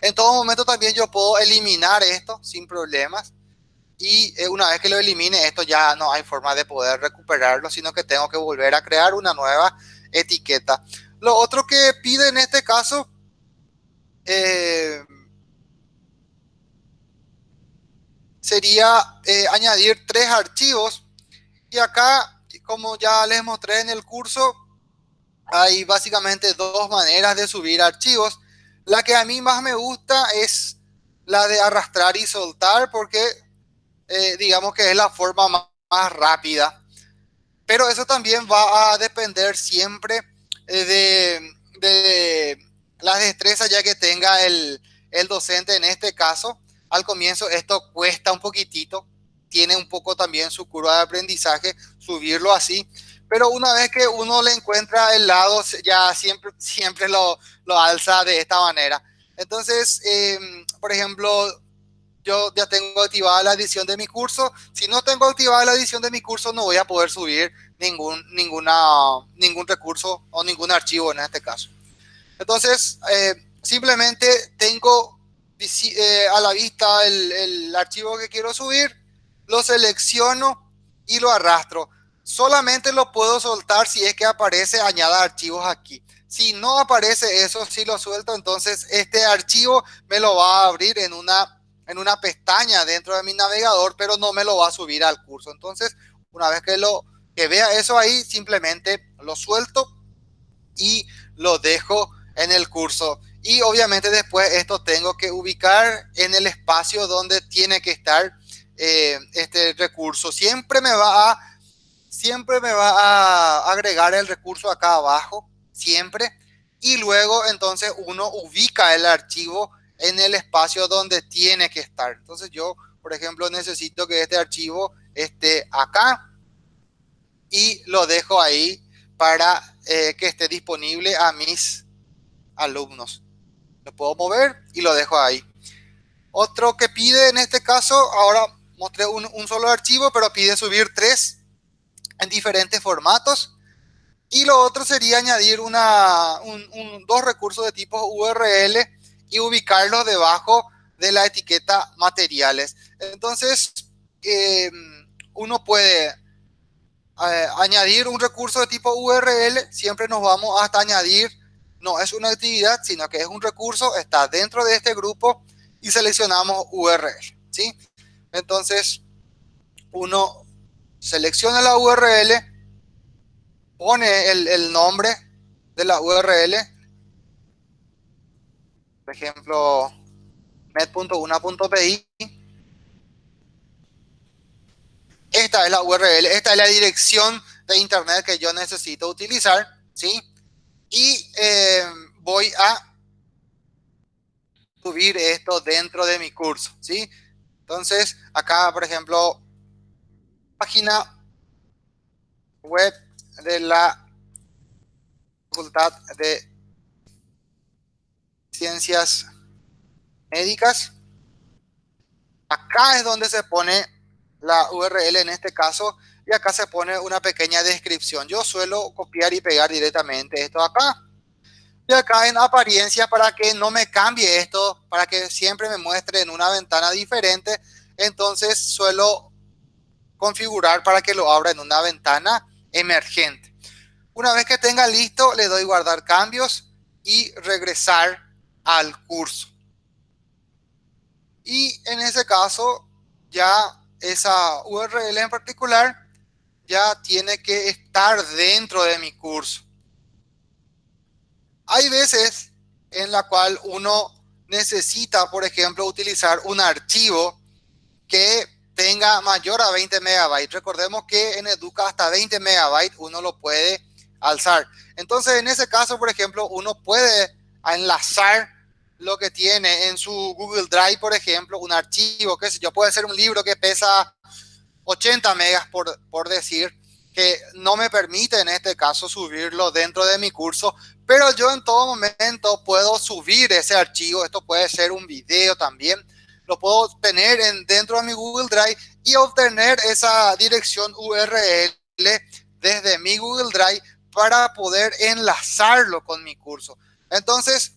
En todo momento también yo puedo eliminar esto sin problemas. Y eh, una vez que lo elimine, esto ya no hay forma de poder recuperarlo, sino que tengo que volver a crear una nueva etiqueta. Lo otro que pide en este caso eh, sería eh, añadir tres archivos. Y acá, como ya les mostré en el curso, hay básicamente dos maneras de subir archivos. La que a mí más me gusta es la de arrastrar y soltar porque eh, digamos que es la forma más, rápida. Pero eso también va a depender siempre eh, de, la destreza ya que tenga el, el docente en este caso. Al comienzo esto cuesta un poquitito, tiene un poco también su curva de aprendizaje, subirlo así, pero una vez que uno le encuentra el lado, ya siempre, siempre lo, lo alza de esta manera. Entonces, em, por ejemplo, yo ya tengo activada la edición de mi curso. Si no tengo activada la edición de mi curso, no voy a poder subir ningún, ninguna, ningún recurso o ningún archivo en este caso. Entonces, eh, simplemente tengo eh, a la vista el, el archivo que quiero subir, lo selecciono y lo arrastro solamente lo puedo soltar si es que aparece añada archivos aquí. Si no aparece eso, si lo suelto, entonces este archivo me lo va a abrir en una, en una pestaña dentro de mi navegador, pero no me lo va a subir al curso. Entonces, una vez que, lo, que vea eso ahí, simplemente lo suelto y lo dejo en el curso. Y obviamente después esto tengo que ubicar en el espacio donde tiene que estar eh, este recurso. Siempre me va a, siempre me va a agregar el recurso acá abajo, siempre. Y luego entonces uno ubica el archivo en el espacio donde tiene que estar. Entonces yo, por ejemplo, necesito que este archivo esté acá y lo dejo ahí para eh, que esté disponible a mis alumnos. Lo puedo mover y lo dejo ahí. Otro que pide en este caso, ahora mostré un, solo archivo, pero pide subir tres en diferentes formatos. Y lo otro sería añadir una, dos recursos de tipo URL y ubicarlos debajo de la etiqueta materiales. Entonces, eh, uno puede eh, añadir un recurso de tipo URL, siempre nos vamos hasta añadir, no es una actividad, sino que es un recurso, está dentro de este grupo y seleccionamos URL, ¿sí? Entonces, uno selecciona la URL, pone el, nombre de la URL, por ejemplo, med.una.pi. Esta es la URL, esta es la dirección de internet que yo necesito utilizar, ¿sí? Y eh, voy a subir esto dentro de mi curso, ¿sí? Entonces, acá, por ejemplo, página web de la Facultad de Ciencias Médicas. Acá es donde se pone la URL en este caso y acá se pone una pequeña descripción. Yo suelo copiar y pegar directamente esto acá. Y acá en apariencia para que no me cambie esto, para que siempre me muestre en una ventana diferente. Entonces suelo configurar para que lo abra en una ventana emergente. Una vez que tenga listo, le doy guardar cambios y regresar al curso. Y en ese caso, ya esa URL en particular ya tiene que estar dentro de mi curso. Hay veces en la cual uno necesita, por ejemplo, utilizar un archivo que tenga mayor a 20 megabytes. Recordemos que en Educa hasta 20 megabytes uno lo puede alzar. Entonces, en ese caso, por ejemplo, uno puede enlazar lo que tiene en su Google Drive, por ejemplo, un archivo, que sé yo, puede ser un libro que pesa 80 megas, por, por decir, que no me permite en este caso subirlo dentro de mi curso, pero yo en todo momento puedo subir ese archivo, esto puede ser un video también, lo puedo tener en, dentro de mi Google Drive y obtener esa dirección URL desde mi Google Drive para poder enlazarlo con mi curso. Entonces,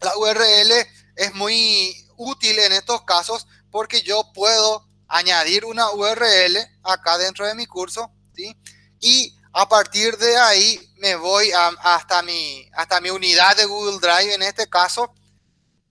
la URL es muy útil en estos casos porque yo puedo añadir una URL acá dentro de mi curso, ¿sí? Y a partir de ahí me voy hasta, mi, hasta mi unidad de Google Drive en este caso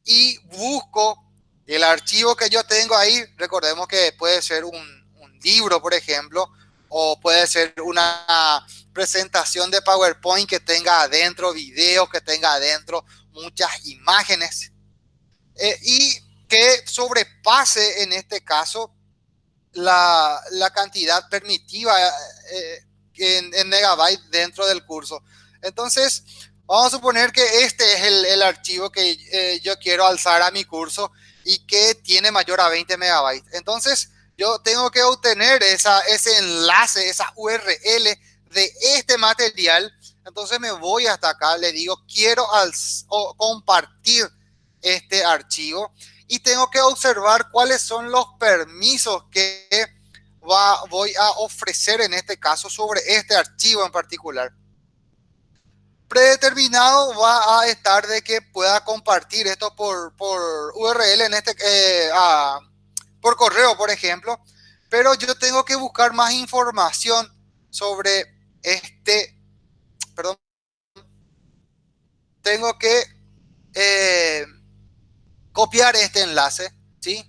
y busco el archivo que yo tengo ahí. Recordemos que puede ser un libro, por ejemplo, o puede ser una presentación de PowerPoint que tenga adentro videos, que tenga adentro muchas imágenes eh, y que sobrepase en este caso la, cantidad permitida eh, en, megabytes dentro del curso. Entonces, vamos a suponer que este es el, archivo que eh, yo quiero alzar a mi curso y que tiene mayor a 20 megabytes. Entonces, yo tengo que obtener ese enlace, esa URL de este material. Entonces me voy hasta acá, le digo, quiero compartir este archivo y tengo que observar cuáles son los permisos que voy a ofrecer en este caso sobre este archivo en particular. Predeterminado va a estar de que pueda compartir esto por, por URL, en este, eh, por correo, por ejemplo, pero yo tengo que buscar más información sobre este, perdón, tengo que eh, copiar este enlace, ¿sí?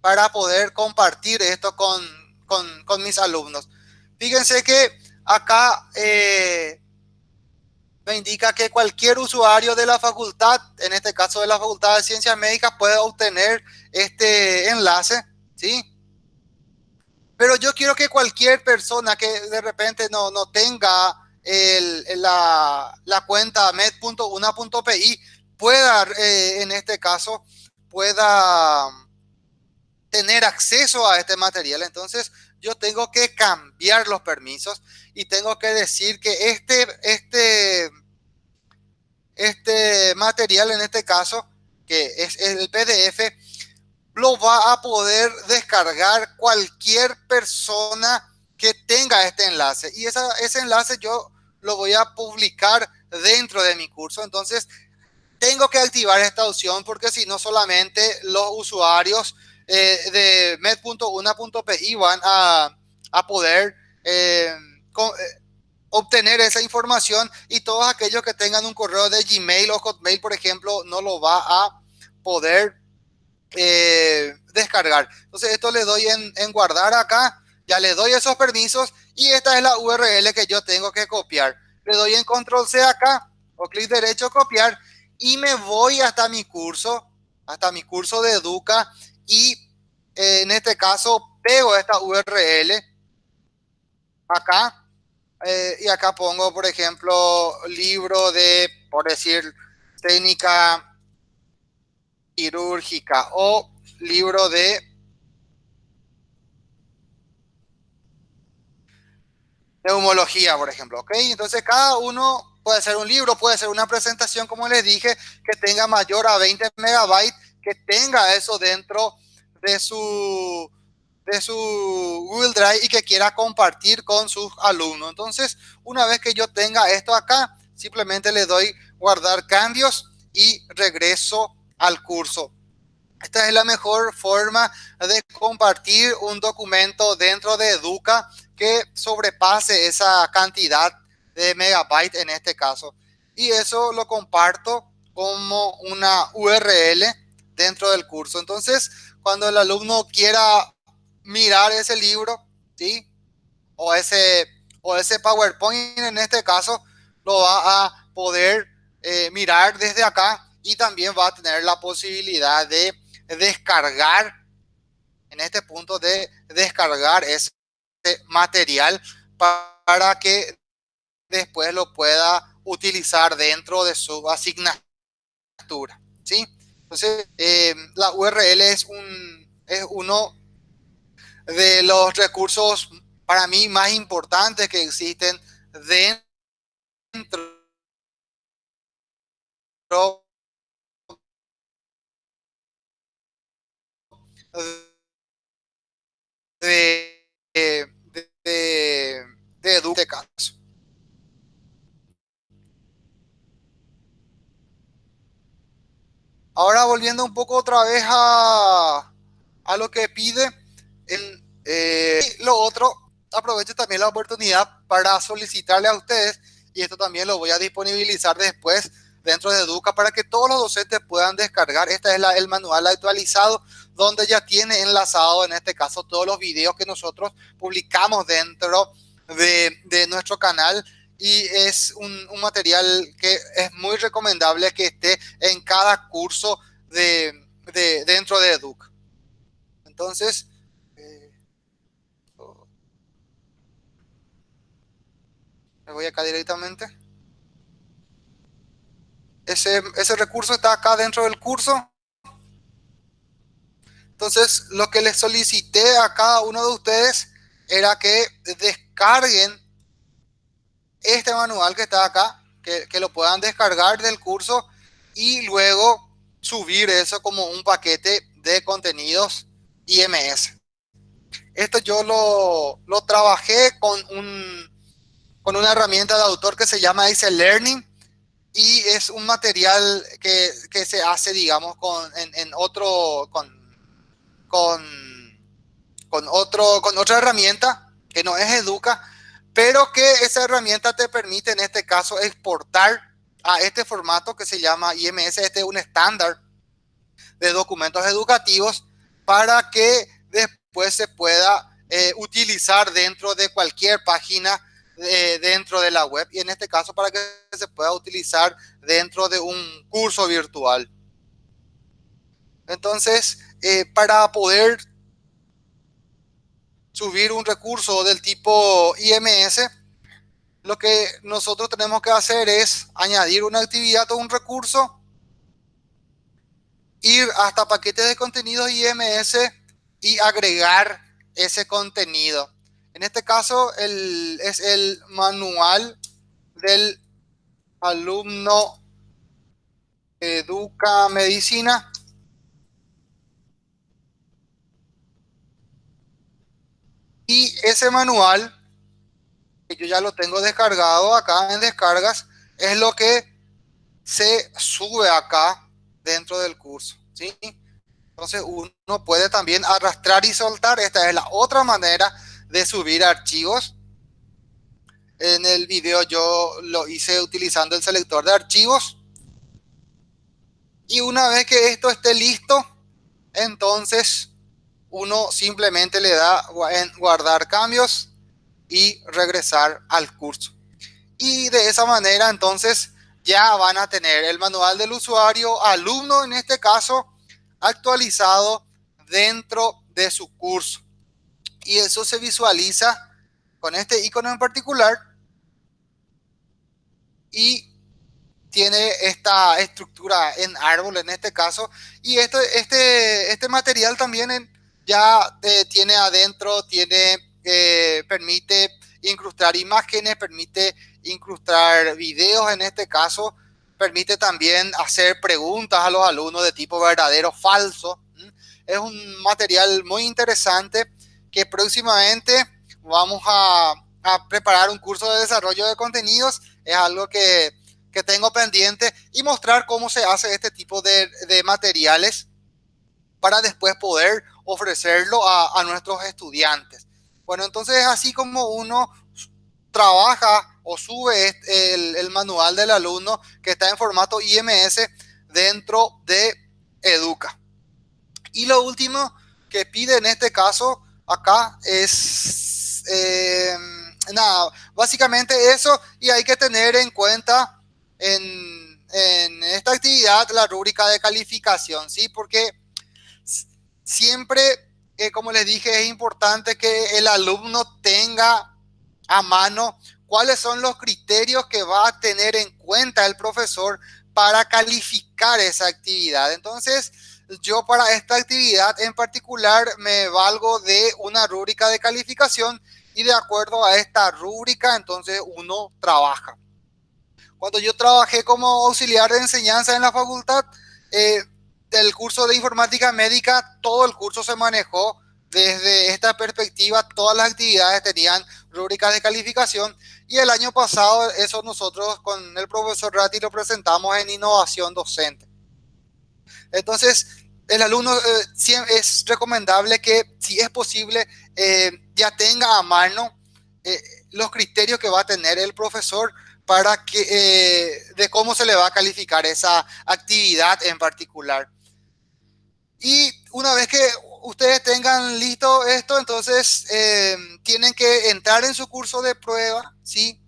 Para poder compartir esto con, con, mis alumnos. Fíjense que acá eh, me indica que cualquier usuario de la facultad, en este caso de la Facultad de Ciencias Médicas, puede obtener este enlace, ¿sí? Pero yo quiero que cualquier persona que de repente no, no tenga la, la, cuenta med.una.pi pueda, eh, en este caso, pueda tener acceso a este material. Entonces, yo tengo que cambiar los permisos y tengo que decir que este, este, este material, en este caso, que es el PDF, lo va a poder descargar cualquier persona que tenga este enlace. Y esa, ese enlace yo lo voy a publicar dentro de mi curso. Entonces, tengo que activar esta opción porque si no solamente los usuarios eh, de med.una.pi van a, a poder eh, eh, obtener esa información y todos aquellos que tengan un correo de Gmail o Hotmail, por ejemplo, no lo va a poder descargar. Entonces esto le doy en, en guardar acá, ya le doy esos permisos y esta es la URL que yo tengo que copiar. Le doy en control C acá o clic derecho copiar y me voy hasta mi curso, hasta mi curso de Educa y eh, en este caso pego esta URL acá eh, y acá pongo, por ejemplo, libro de, por decir, técnica quirúrgica o libro de neumología, por ejemplo, ¿ok? Entonces cada uno puede ser un libro, puede ser una presentación, como les dije, que tenga mayor a 20 megabytes, que tenga eso dentro de su, de su Google Drive y que quiera compartir con sus alumnos. Entonces, una vez que yo tenga esto acá, simplemente le doy guardar cambios y regreso al curso. Esta es la mejor forma de compartir un documento dentro de Educa que sobrepase esa cantidad de megabytes en este caso. Y eso lo comparto como una URL dentro del curso. Entonces, cuando el alumno quiera mirar ese libro, ¿sí? O ese, o ese PowerPoint en este caso, lo va a poder eh, mirar desde acá y también va a tener la posibilidad de descargar, en este punto de descargar ese material para que después lo pueda utilizar dentro de su asignatura. ¿sí? Entonces, eh, la URL es, un, es uno de los recursos para mí más importantes que existen dentro de, de, de, de. Ahora volviendo un poco otra vez a, a lo que pide, el, eh, lo otro, aprovecho también la oportunidad para solicitarle a ustedes, y esto también lo voy a disponibilizar después dentro de Educa para que todos los docentes puedan descargar. Este es el manual actualizado donde ya tiene enlazado en este caso todos los videos que nosotros publicamos dentro de, nuestro canal y es un, material que es muy recomendable que esté en cada curso de, de dentro de Educ. Entonces, eh, me voy acá directamente. Ese, recurso está acá dentro del curso. Entonces, lo que les solicité a cada uno de ustedes era que descarguen este manual que está acá, que, lo puedan descargar del curso y luego subir eso como un paquete de contenidos IMS. Esto yo lo, trabajé con, un, con una herramienta de autor que se llama Ice Learning y es un material que, que se hace, digamos, con, en, en otro, con, con, otro, con otra herramienta que no es Educa, pero que esa herramienta te permite en este caso exportar a este formato que se llama IMS, este es un estándar de documentos educativos para que después se pueda eh, utilizar dentro de cualquier página eh, dentro de la web y en este caso para que se pueda utilizar dentro de un curso virtual. Entonces, eh, para poder subir un recurso del tipo IMS, lo que nosotros tenemos que hacer es añadir una actividad o un recurso, ir hasta paquetes de contenidos IMS y agregar ese contenido. En este caso es el manual del alumno Educa Medicina. Y ese manual, que yo ya lo tengo descargado acá en descargas, es lo que se sube acá dentro del curso. ¿sí? Entonces uno puede también arrastrar y soltar. Esta es la otra manera de subir archivos. En el video yo lo hice utilizando el selector de archivos. Y una vez que esto esté listo, entonces uno simplemente le da en guardar cambios y regresar al curso. Y de esa manera entonces ya van a tener el manual del usuario, alumno en este caso, actualizado dentro de su curso. Y eso se visualiza con este icono en particular y tiene esta estructura en árbol en este caso y este, este, este material también ya eh, tiene adentro, tiene, eh, permite incrustar imágenes, permite incrustar videos en este caso, permite también hacer preguntas a los alumnos de tipo verdadero, falso. Es un material muy interesante que próximamente vamos a, preparar un curso de desarrollo de contenidos. Es algo que, tengo pendiente y mostrar cómo se hace este tipo de, materiales para después poder ofrecerlo a, nuestros estudiantes. Bueno, entonces es así como uno trabaja o sube el, el, manual del alumno que está en formato IMS dentro de Educa. Y lo último que pide en este caso acá es eh, nada, básicamente eso y hay que tener en cuenta en, esta actividad la rúbrica de calificación, ¿sí? Porque siempre, eh, como les dije, es importante que el alumno tenga a mano cuáles son los criterios que va a tener en cuenta el profesor para calificar esa actividad. Entonces, yo para esta actividad en particular me valgo de una rúbrica de calificación y de acuerdo a esta rúbrica entonces uno trabaja. Cuando yo trabajé como auxiliar de enseñanza en la facultad eh, del curso de informática médica, todo el curso se manejó desde esta perspectiva, todas las actividades tenían rúbricas de calificación y el año pasado eso nosotros con el profesor Ratti lo presentamos en innovación docente. Entonces, el alumno eh, es recomendable que, si es posible, eh, ya tenga a mano eh, los criterios que va a tener el profesor para que, de cómo se le va a calificar esa actividad en particular. Y una vez que ustedes tengan listo esto, entonces tienen que entrar en su curso de prueba, ¿sí?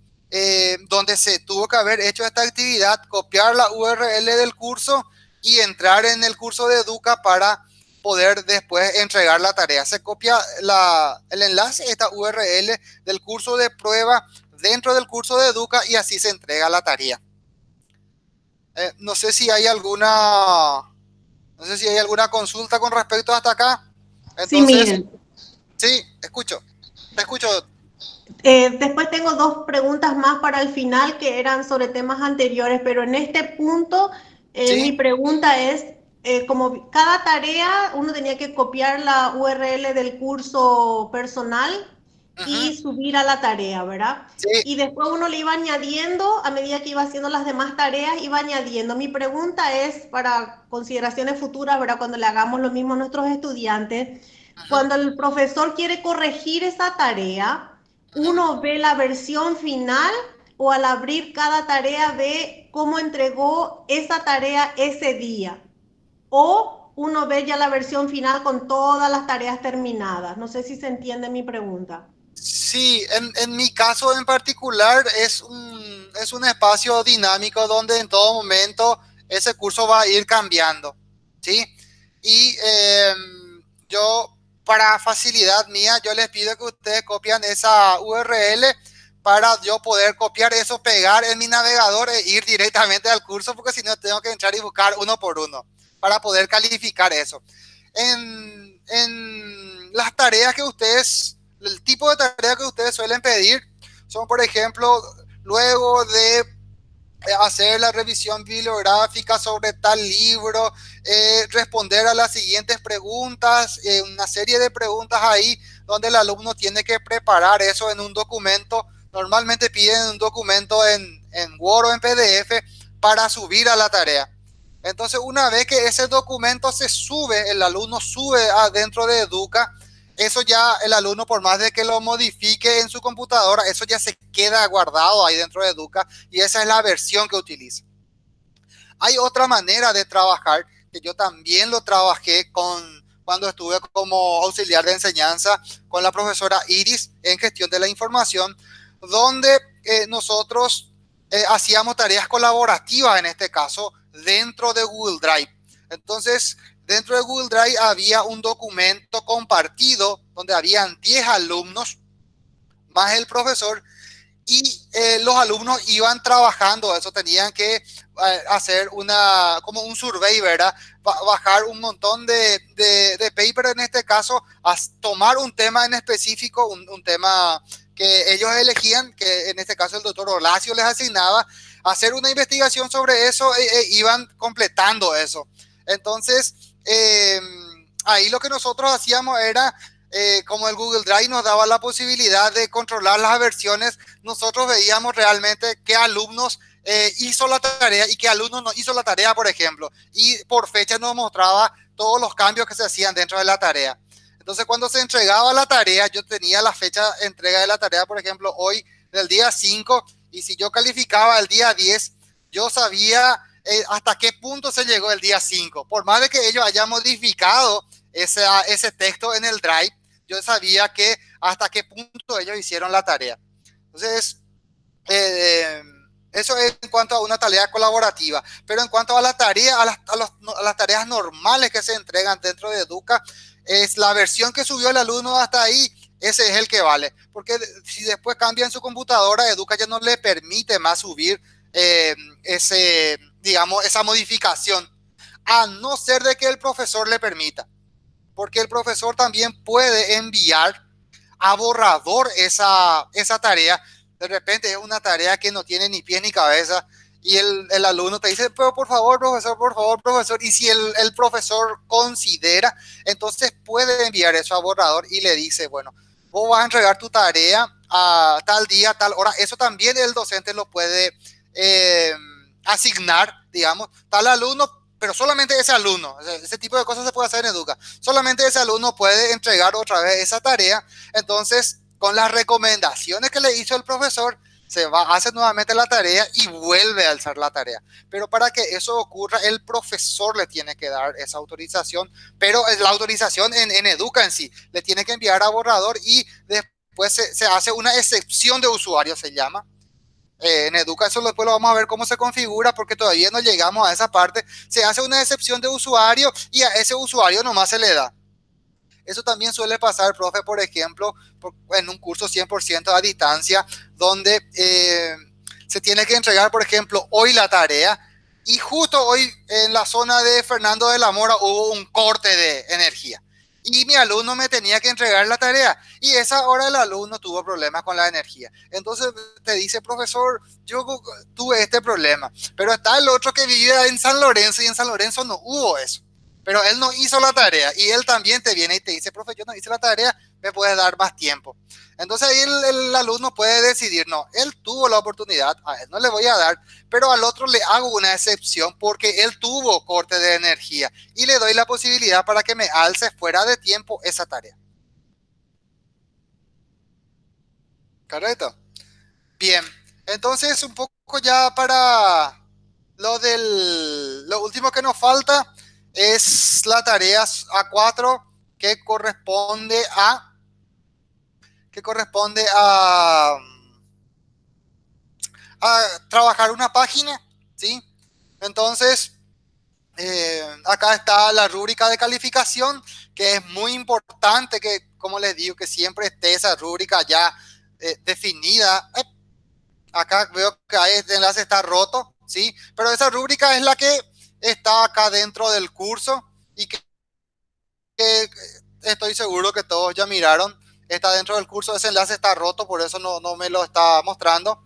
donde se tuvo que haber hecho esta actividad, copiar la URL del curso y entrar en el curso de Educa para poder después entregar la tarea. Se copia el enlace, esta URL del curso de prueba dentro del curso de Educa y así se entrega la tarea. Eh, no sé si hay alguna no sé si hay alguna consulta con respecto hasta acá.
sí, miren.
Sí, escucho. Te escucho.
Eh, después tengo dos preguntas más para el final que eran sobre temas anteriores, pero en este punto eh, mi pregunta es, eh, como cada tarea uno tenía que copiar la URL del curso personal y subir a la tarea, ¿verdad? Y después uno le iba añadiendo, a medida que iba haciendo las demás tareas, iba añadiendo. Mi pregunta es para consideraciones futuras, ¿verdad? Cuando le hagamos lo mismo a nuestros estudiantes, cuando el profesor quiere corregir esa tarea, uno ve la versión final o al abrir cada tarea ve cómo entregó esa tarea ese día. O uno ve ya la versión final con todas las tareas terminadas. No sé si se entiende mi pregunta.
Sí, en, mi caso en particular es un, es un espacio dinámico donde en todo momento ese curso va a ir cambiando. ¿sí? Y em, yo para facilidad mía, yo les pido que ustedes copian esa URL para yo poder copiar eso, pegar en mi navegador e ir directamente al curso, porque si no tengo que entrar y buscar uno por uno para poder calificar eso. En, en las tareas que ustedes, el tipo de tareas que ustedes suelen pedir son, por ejemplo, luego de hacer la revisión bibliográfica sobre tal libro, eh, responder a las siguientes preguntas, eh, una serie de preguntas ahí donde el alumno tiene que preparar eso en un documento. Normalmente piden un documento en, en Word o en PDF para subir a la tarea. Entonces, una vez que ese documento se sube, el alumno sube adentro de Educa, eso ya el alumno, por más de que lo modifique en su computadora, eso ya se queda guardado ahí dentro de Educa y esa es la versión que utiliza. Hay otra manera de trabajar que yo también lo trabajé con cuando estuve como auxiliar de enseñanza con la profesora Iris en gestión de la información, donde eh, nosotros eh, hacíamos tareas colaborativas en este caso dentro de Google Drive. Entonces, dentro de Google Drive había un documento compartido donde habían 10 alumnos más el profesor y eh, los alumnos iban trabajando, eso tenían que eh, hacer una, como un survey, ¿verdad? bajar un montón de, de, paper en este caso, tomar un tema en específico, un, tema que ellos elegían, que en este caso el doctor Horacio les asignaba, hacer una investigación sobre eso e, e iban completando eso. Entonces, em, ahí lo que nosotros hacíamos era, eh, como el Google Drive nos daba la posibilidad de controlar las versiones, nosotros veíamos realmente qué alumnos eh, hizo la tarea y qué alumnos no hizo la tarea, por ejemplo. Y por fecha nos mostraba todos los cambios que se hacían dentro de la tarea. Entonces, cuando se entregaba la tarea, yo tenía la fecha de entrega de la tarea, por ejemplo, hoy del día 5, y si yo calificaba el día 10, yo sabía eh, hasta qué punto se llegó el día 5. Por más de que ellos hayan modificado ese, texto en el drive, yo sabía que hasta qué punto ellos hicieron la tarea. Entonces, eh, eso es en cuanto a una tarea colaborativa. Pero en cuanto a la tarea, a las, a las tareas normales que se entregan dentro de Educa, es la versión que subió el alumno hasta ahí ese es el que vale. Porque si después cambia en su computadora, Educa ya no le permite más subir eh, ese, digamos, esa modificación, a no ser de que el profesor le permita. Porque el profesor también puede enviar a borrador esa, esa tarea. De repente es una tarea que no tiene ni pie ni cabeza y el, el, alumno te dice, pero por favor, profesor, por favor, profesor. Y si el, el, profesor considera, entonces puede enviar eso a borrador y le dice, bueno, vos vas a entregar tu tarea a tal día, tal hora. Eso también el docente lo puede eh, asignar, digamos, tal alumno, pero solamente ese alumno. Ese tipo de cosas se puede hacer en Educa. Solamente ese alumno puede entregar otra vez esa tarea. Entonces, con las recomendaciones que le hizo el profesor, se va, hace nuevamente la tarea y vuelve a alzar la tarea. Pero para que eso ocurra, el profesor le tiene que dar esa autorización, pero es la autorización en, Educa en sí, le tiene que enviar a borrador y después se, se hace una excepción de usuario, se llama. Eh, en Educa eso después lo vamos a ver cómo se configura porque todavía no llegamos a esa parte. Se hace una excepción de usuario y a ese usuario nomás se le da. Eso también suele pasar, profe, por ejemplo, en un curso 100% a distancia, donde eh, se tiene que entregar, por ejemplo, hoy la tarea y justo hoy en la zona de Fernando de la Mora hubo un corte de energía y mi alumno me tenía que entregar la tarea y esa hora el alumno tuvo problemas con la energía. Entonces te dice, profesor, yo tuve este problema, pero está el otro que vivía en San Lorenzo y en San Lorenzo no hubo eso pero él no hizo la tarea y él también te viene y te dice, profe, yo no hice la tarea, me puedes dar más tiempo. Entonces ahí el, alumno puede decidir, no, él tuvo la oportunidad, a él no le voy a dar, pero al otro le hago una excepción porque él tuvo corte de energía y le doy la posibilidad para que me alce fuera de tiempo esa tarea. ¿Correcto? Bien, entonces un poco ya para lo del, lo último que nos falta, es la tarea A4 que corresponde a que corresponde a, a trabajar una página, ¿sí? Entonces, eh, acá está la rúbrica de calificación, que es muy importante que, como les digo, que siempre esté esa rúbrica ya eh, definida. Acá veo que este enlace está roto, ¿sí? Pero esa rúbrica es la que está acá dentro del curso y que, estoy seguro que todos ya miraron. Está dentro del curso, ese enlace está roto, por eso no, no me lo está mostrando.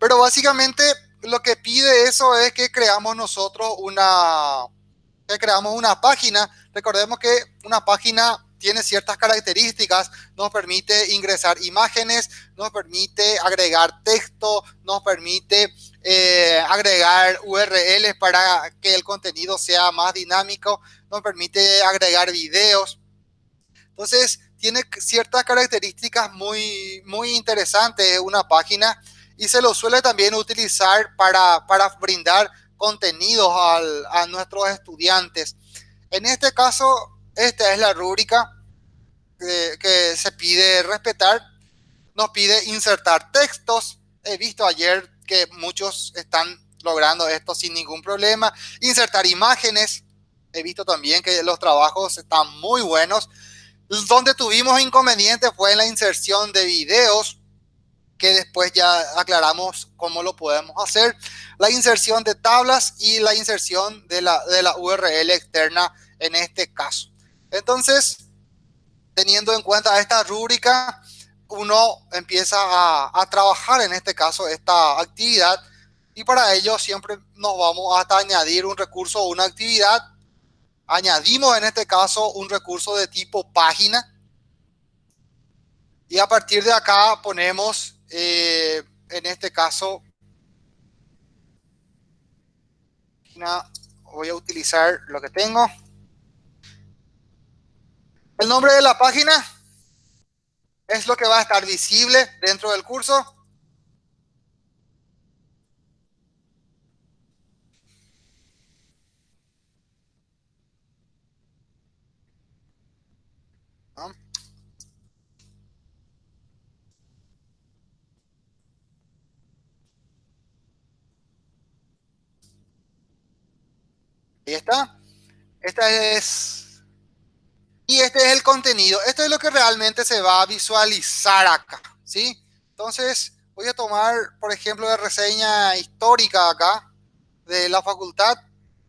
Pero básicamente lo que pide eso es que creamos nosotros una, que creamos una página. Recordemos que una página tiene ciertas características, nos permite ingresar imágenes, nos permite agregar texto, nos permite eh, agregar URLs para que el contenido sea más dinámico, nos permite agregar videos. Entonces, tiene ciertas características muy, muy interesantes una página y se lo suele también utilizar para, para brindar contenidos a nuestros estudiantes. En este caso, esta es la rúbrica que, que se pide respetar. Nos pide insertar textos. He visto ayer que muchos están logrando esto sin ningún problema. Insertar imágenes. He visto también que los trabajos están muy buenos. Donde tuvimos inconvenientes fue en la inserción de videos que después ya aclaramos cómo lo podemos hacer. La inserción de tablas y la inserción de la, de la URL externa en este caso. Entonces, teniendo en cuenta esta rúbrica, uno empieza a, trabajar en este caso esta actividad y para ello siempre nos vamos hasta añadir un recurso o una actividad. Añadimos en este caso un recurso de tipo página y a partir de acá ponemos eh, en este caso, voy a utilizar lo que tengo. El nombre de la página es lo que va a estar visible dentro del curso. Ahí está. Esta es... Y este es el contenido. Esto es lo que realmente se va a visualizar acá, ¿sí? Entonces, voy a tomar, por ejemplo, la reseña histórica acá de la facultad,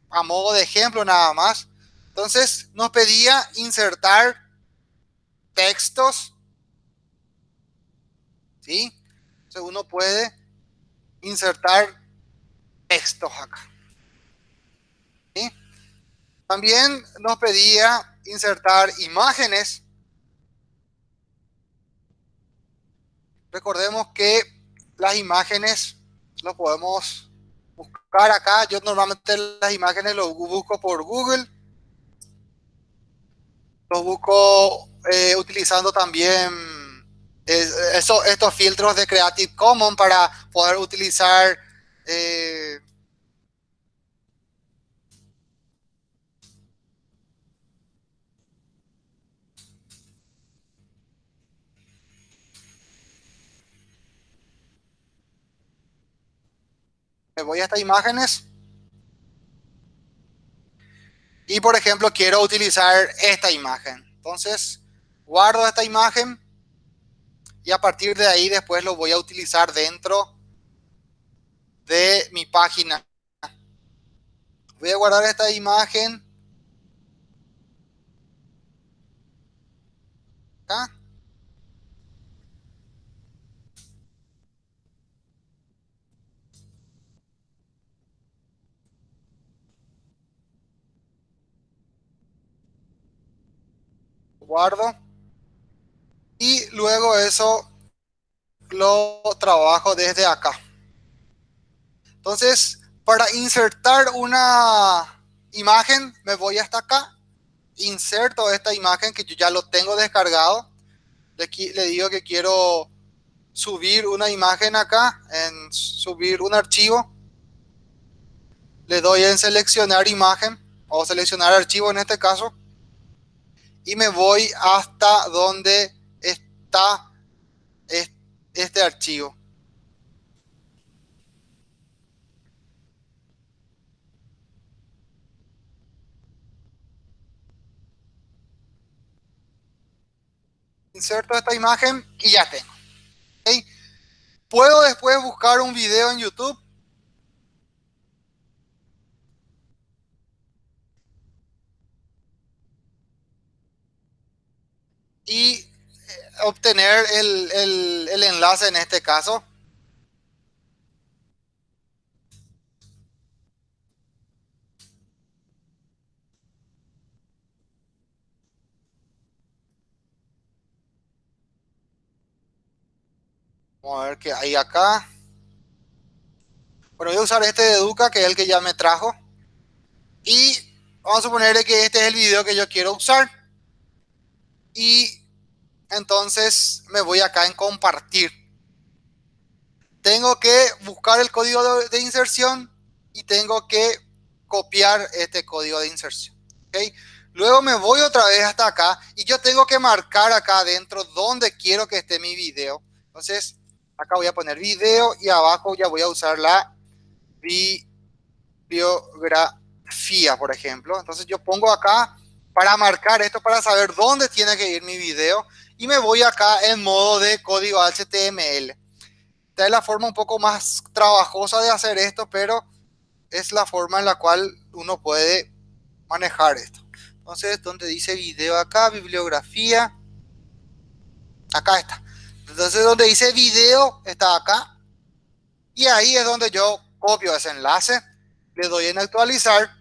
a modo de ejemplo nada más. Entonces, nos pedía insertar textos, ¿sí? Entonces, uno puede insertar textos acá. También nos pedía insertar imágenes. Recordemos que las imágenes lo podemos buscar acá. Yo normalmente las imágenes los busco por Google. Los busco eh, utilizando también eh, estos filtros de Creative Commons para poder utilizar eh, me voy a estas imágenes. Y por ejemplo, quiero utilizar esta imagen. Entonces, guardo esta imagen. Y a partir de ahí después lo voy a utilizar dentro de mi página. Voy a guardar esta imagen. Acá. Guardo y luego eso lo trabajo desde acá. Entonces, para insertar una imagen, me voy hasta acá, inserto esta imagen que yo ya lo tengo descargado. Le, le digo que quiero subir una imagen acá, en subir un archivo. Le doy en seleccionar imagen o seleccionar archivo en este caso y me voy hasta donde está este archivo. Inserto esta imagen y ya tengo. Puedo después buscar un video en YouTube Y eh, obtener el, el enlace en este caso. Vamos a ver qué hay acá. Bueno, voy a usar este de Educa, que es el que ya me trajo. Y vamos a suponer que este es el video que yo quiero usar. Y entonces me voy acá en compartir. Tengo que buscar el código de, inserción y tengo que copiar este código de inserción. ¿okay? Luego me voy otra vez hasta acá y yo tengo que marcar acá adentro donde quiero que esté mi video. Entonces, Acá voy a poner video y abajo ya voy a usar la bibliografía, por ejemplo. Entonces yo pongo acá para marcar esto, para saber dónde tiene que ir mi video. Y me voy acá en modo de código HTML. Esta es la forma un poco más trabajosa de hacer esto, pero es la forma en la cual uno puede manejar esto. Entonces, donde dice video acá, bibliografía, acá está. Entonces donde dice video está acá. Y ahí es donde yo copio ese enlace. Le doy en actualizar.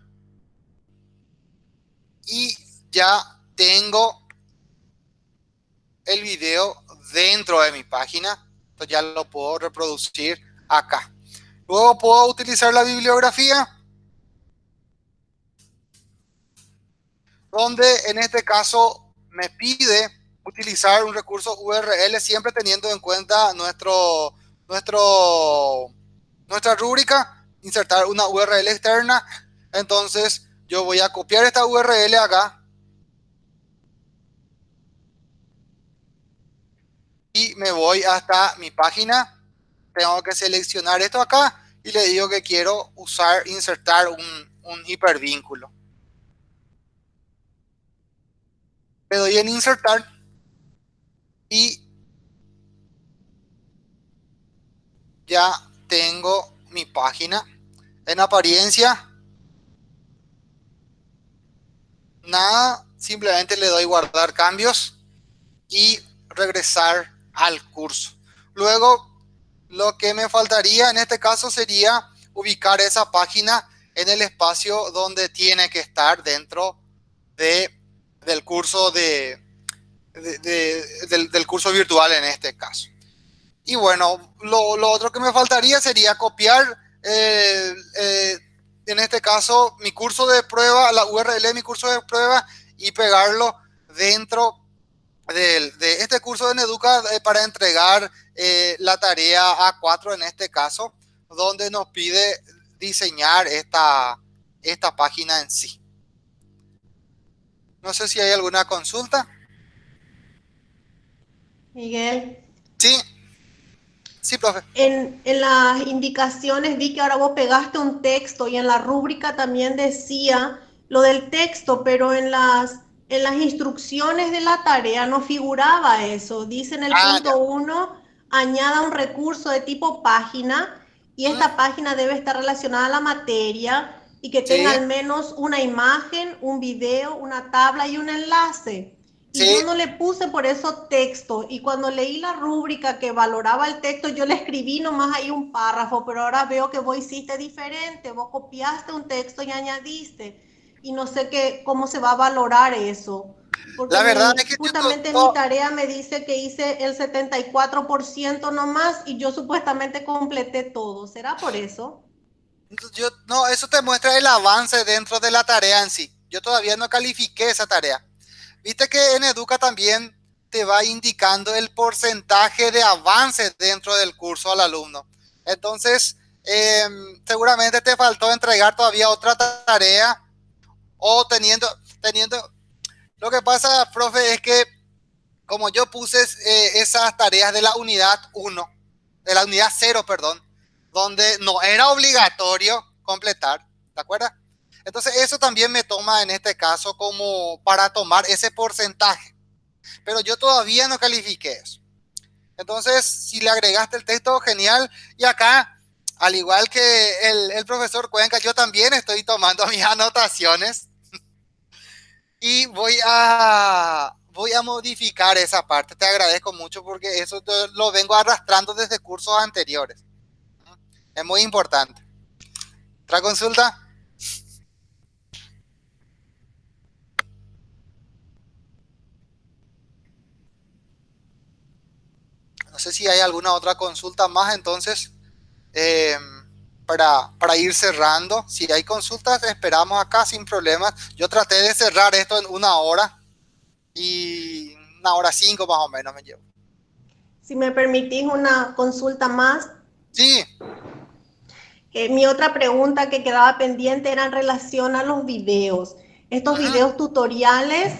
Y ya tengo el video dentro de mi página. Entonces ya lo puedo reproducir acá. Luego puedo utilizar la bibliografía. Donde en este caso me pide utilizar un recurso URL siempre teniendo en cuenta nuestro, nuestra rúbrica, insertar una URL externa. Entonces yo voy a copiar esta URL acá. Y me voy hasta mi página. Tengo que seleccionar esto acá y le digo que quiero usar, insertar un, un hipervínculo. Le doy en insertar y ya tengo mi página en apariencia nada simplemente le doy guardar cambios y regresar al curso luego lo que me faltaría en este caso sería ubicar esa página en el espacio donde tiene que estar dentro de, del curso de, del, curso virtual en este caso. Y bueno, lo, otro que me faltaría sería copiar, eh, eh, en este caso, mi curso de prueba, la URL de mi curso de prueba y pegarlo dentro de, este curso de Neduca eh, para entregar la tarea A4 en este caso, donde nos pide diseñar esta, esta página en sí. No sé si hay alguna consulta.
Miguel.
Sí. Sí, profe.
En, las indicaciones vi que ahora vos pegaste un texto y en la rúbrica también decía lo del texto, pero en las, en las instrucciones de la tarea no figuraba eso. Dice en el ah, punto 1, añada un recurso de tipo página y esta página debe estar relacionada a la materia y que tenga al menos una imagen, un video, una tabla y un enlace. Y yo no le puse por eso texto. Y cuando leí la rúbrica que valoraba el texto, yo le escribí nomás ahí un párrafo, pero ahora veo que vos hiciste diferente. Vos copiaste un texto y añadiste. Y no sé qué, cómo se va a valorar eso. Porque
la verdad es que
justamente mi tarea me dice que hice el 74% nomás y yo supuestamente completé todo. ¿Será por eso?
Yo, no, eso te muestra el avance dentro de la tarea en sí. Yo todavía no califiqué esa tarea. Viste que en Educa también te va indicando el porcentaje de avance dentro del curso al alumno. Entonces, em, seguramente te faltó entregar todavía otra tarea o teniendo, teniendo, lo que pasa, profe, es que como yo puse eh, esas tareas de la unidad 1, de la unidad 0, perdón, donde no era obligatorio completar, ¿de acuerdo? Entonces eso también me toma en este caso como para tomar ese porcentaje. pero yo todavía no califiqué eso. Entonces, si le agregaste el texto, genial. Y acá, al igual que el, profesor Cuenca, yo también estoy tomando *laughs* mis anotaciones y voy a, voy a modificar esa parte. Te agradezco mucho porque eso lo vengo arrastrando desde cursos anteriores. Es muy importante. ¿Otra consulta? No sé si hay alguna otra consulta más, entonces, eh, para, para, ir cerrando. Si hay consultas, esperamos acá sin problemas. Yo traté de cerrar esto en una hora y una hora cinco más o menos me llevo.
Si me permitís una consulta más.
Sí.
Eh, mi otra pregunta que quedaba pendiente era en relación a los videos. Estos videos tutoriales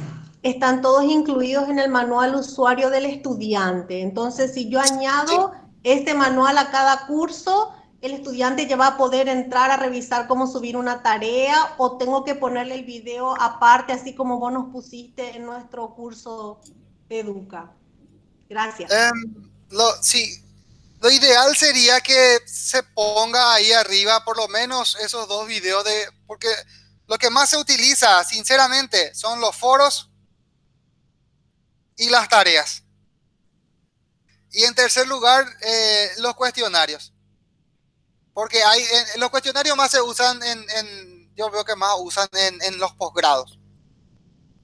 están todos incluidos en el manual usuario del estudiante. Entonces, si yo añado este manual a cada curso, el estudiante ya va a poder entrar a revisar cómo subir una tarea o tengo que ponerle el video aparte, así como vos nos pusiste en nuestro curso Educa. Gracias.
Em, sí, lo ideal sería que se ponga ahí arriba por lo menos esos dos videos de, porque lo que más se utiliza, sinceramente, son los foros y las tareas. Y en tercer lugar, eh, los cuestionarios. Porque hay, los cuestionarios más se usan en, yo veo que más usan en, los posgrados.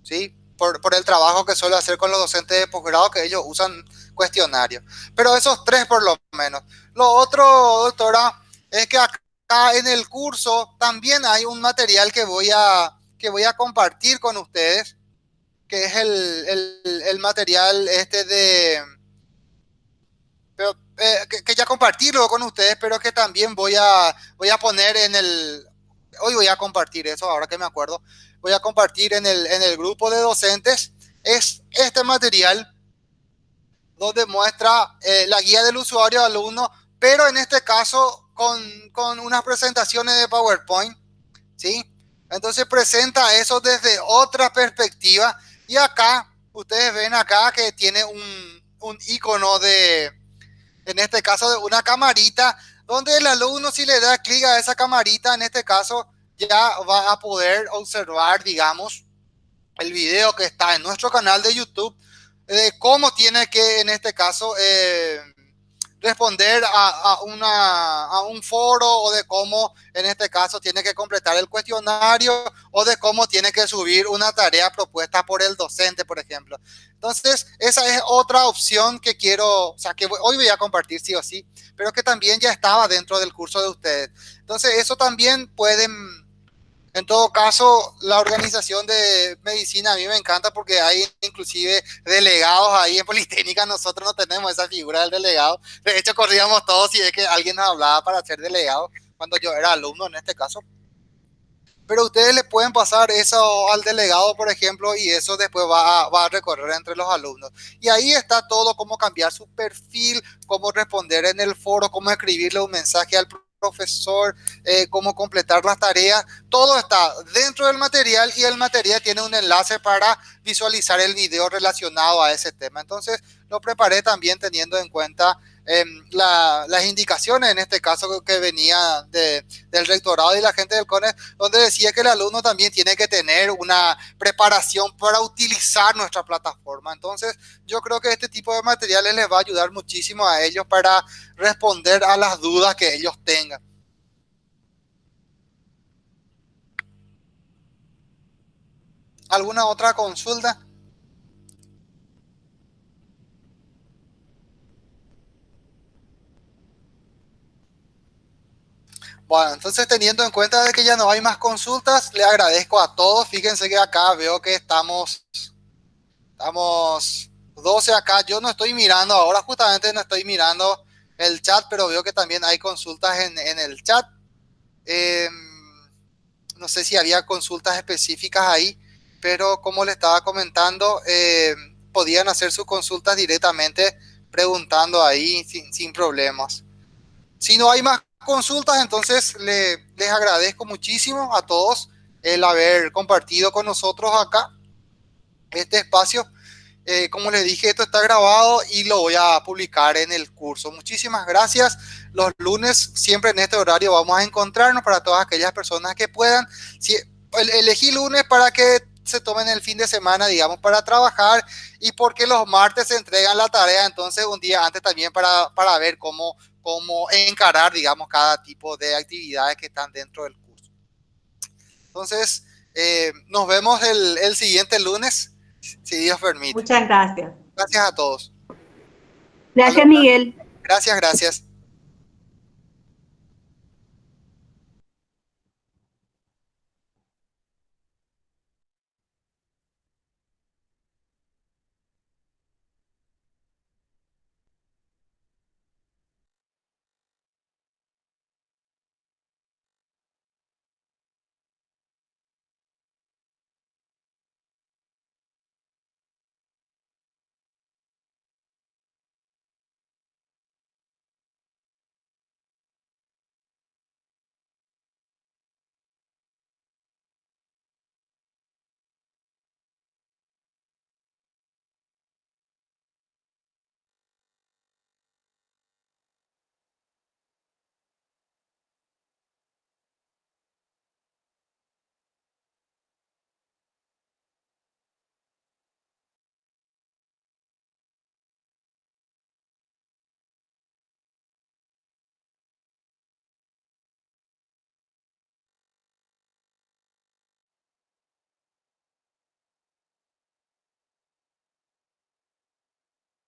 ¿Sí? Por, el trabajo que suele hacer con los docentes de posgrado, que ellos usan cuestionarios. Pero esos tres por lo menos. Lo otro, doctora, es que acá en el curso también hay un material que voy a, que voy a compartir con ustedes, que es el, el material este de eh, que, ya compartirlo con ustedes, pero que también voy a, voy a poner en el, hoy voy a compartir eso, ahora que me acuerdo, voy a compartir en el, en el grupo de docentes, es este material donde muestra eh, la guía del usuario alumno, pero en este caso con, con unas presentaciones de PowerPoint, ¿sí? Entonces presenta eso desde otra perspectiva y acá, ustedes ven acá que tiene un, un icono de, en este caso de una camarita, donde el alumno si le da clic a esa camarita, en este caso ya va a poder observar, digamos, el video que está en nuestro canal de YouTube, de cómo tiene que, en este caso, eh, responder a, una, a un foro o de cómo en este caso tiene que completar el cuestionario o de cómo tiene que subir una tarea propuesta por el docente, por ejemplo. Entonces, esa es otra opción que quiero, o sea, que hoy voy a compartir sí o sí, pero que también ya estaba dentro del curso de ustedes. Entonces, eso también pueden en todo caso, la organización de medicina a mí me encanta porque hay inclusive delegados ahí en Politécnica. Nosotros no tenemos esa figura del delegado. De hecho, corríamos todos y es que alguien nos hablaba para ser delegado cuando yo era alumno en este caso. Pero ustedes le pueden pasar eso al delegado, por ejemplo, y eso después va a, va a recorrer entre los alumnos. Y ahí está todo, cómo cambiar su perfil, cómo responder en el foro, cómo escribirle un mensaje al profesor, eh, cómo completar las tareas, todo está dentro del material y el material tiene un enlace para visualizar el video relacionado a ese tema. Entonces lo preparé también teniendo en cuenta em, las indicaciones, en este caso que venía del rectorado y la gente del CONE, donde decía que el alumno también tiene que tener una preparación para utilizar nuestra plataforma. Entonces yo creo que este tipo de materiales les va a ayudar muchísimo a ellos para responder a las dudas que ellos tengan. ¿Alguna otra consulta? Bueno, entonces teniendo en cuenta de que ya no hay más consultas, le agradezco a todos. Fíjense que acá veo que estamos, estamos 12 acá. Yo no estoy mirando, ahora justamente no estoy mirando el chat, pero veo que también hay consultas en, el chat. Em, no sé si había consultas específicas ahí pero como le estaba comentando, eh, podían hacer sus consultas directamente preguntando ahí sin, problemas. Si no hay más consultas, entonces les agradezco muchísimo a todos el haber compartido con nosotros acá este espacio. Eh, como les dije, esto está grabado y lo voy a publicar en el curso. Muchísimas gracias. Los lunes, siempre en este horario, vamos a encontrarnos para todas aquellas personas que puedan. Si, elegí lunes para que se tomen el fin de semana, digamos, para trabajar y porque los martes se entregan la tarea, entonces un día antes también para, para ver cómo, cómo encarar, digamos, cada tipo de actividades que están dentro del curso. Entonces, eh, nos vemos el, el siguiente lunes, si Dios permite.
Muchas gracias.
Gracias a todos.
Gracias, Miguel.
Gracias, gracias.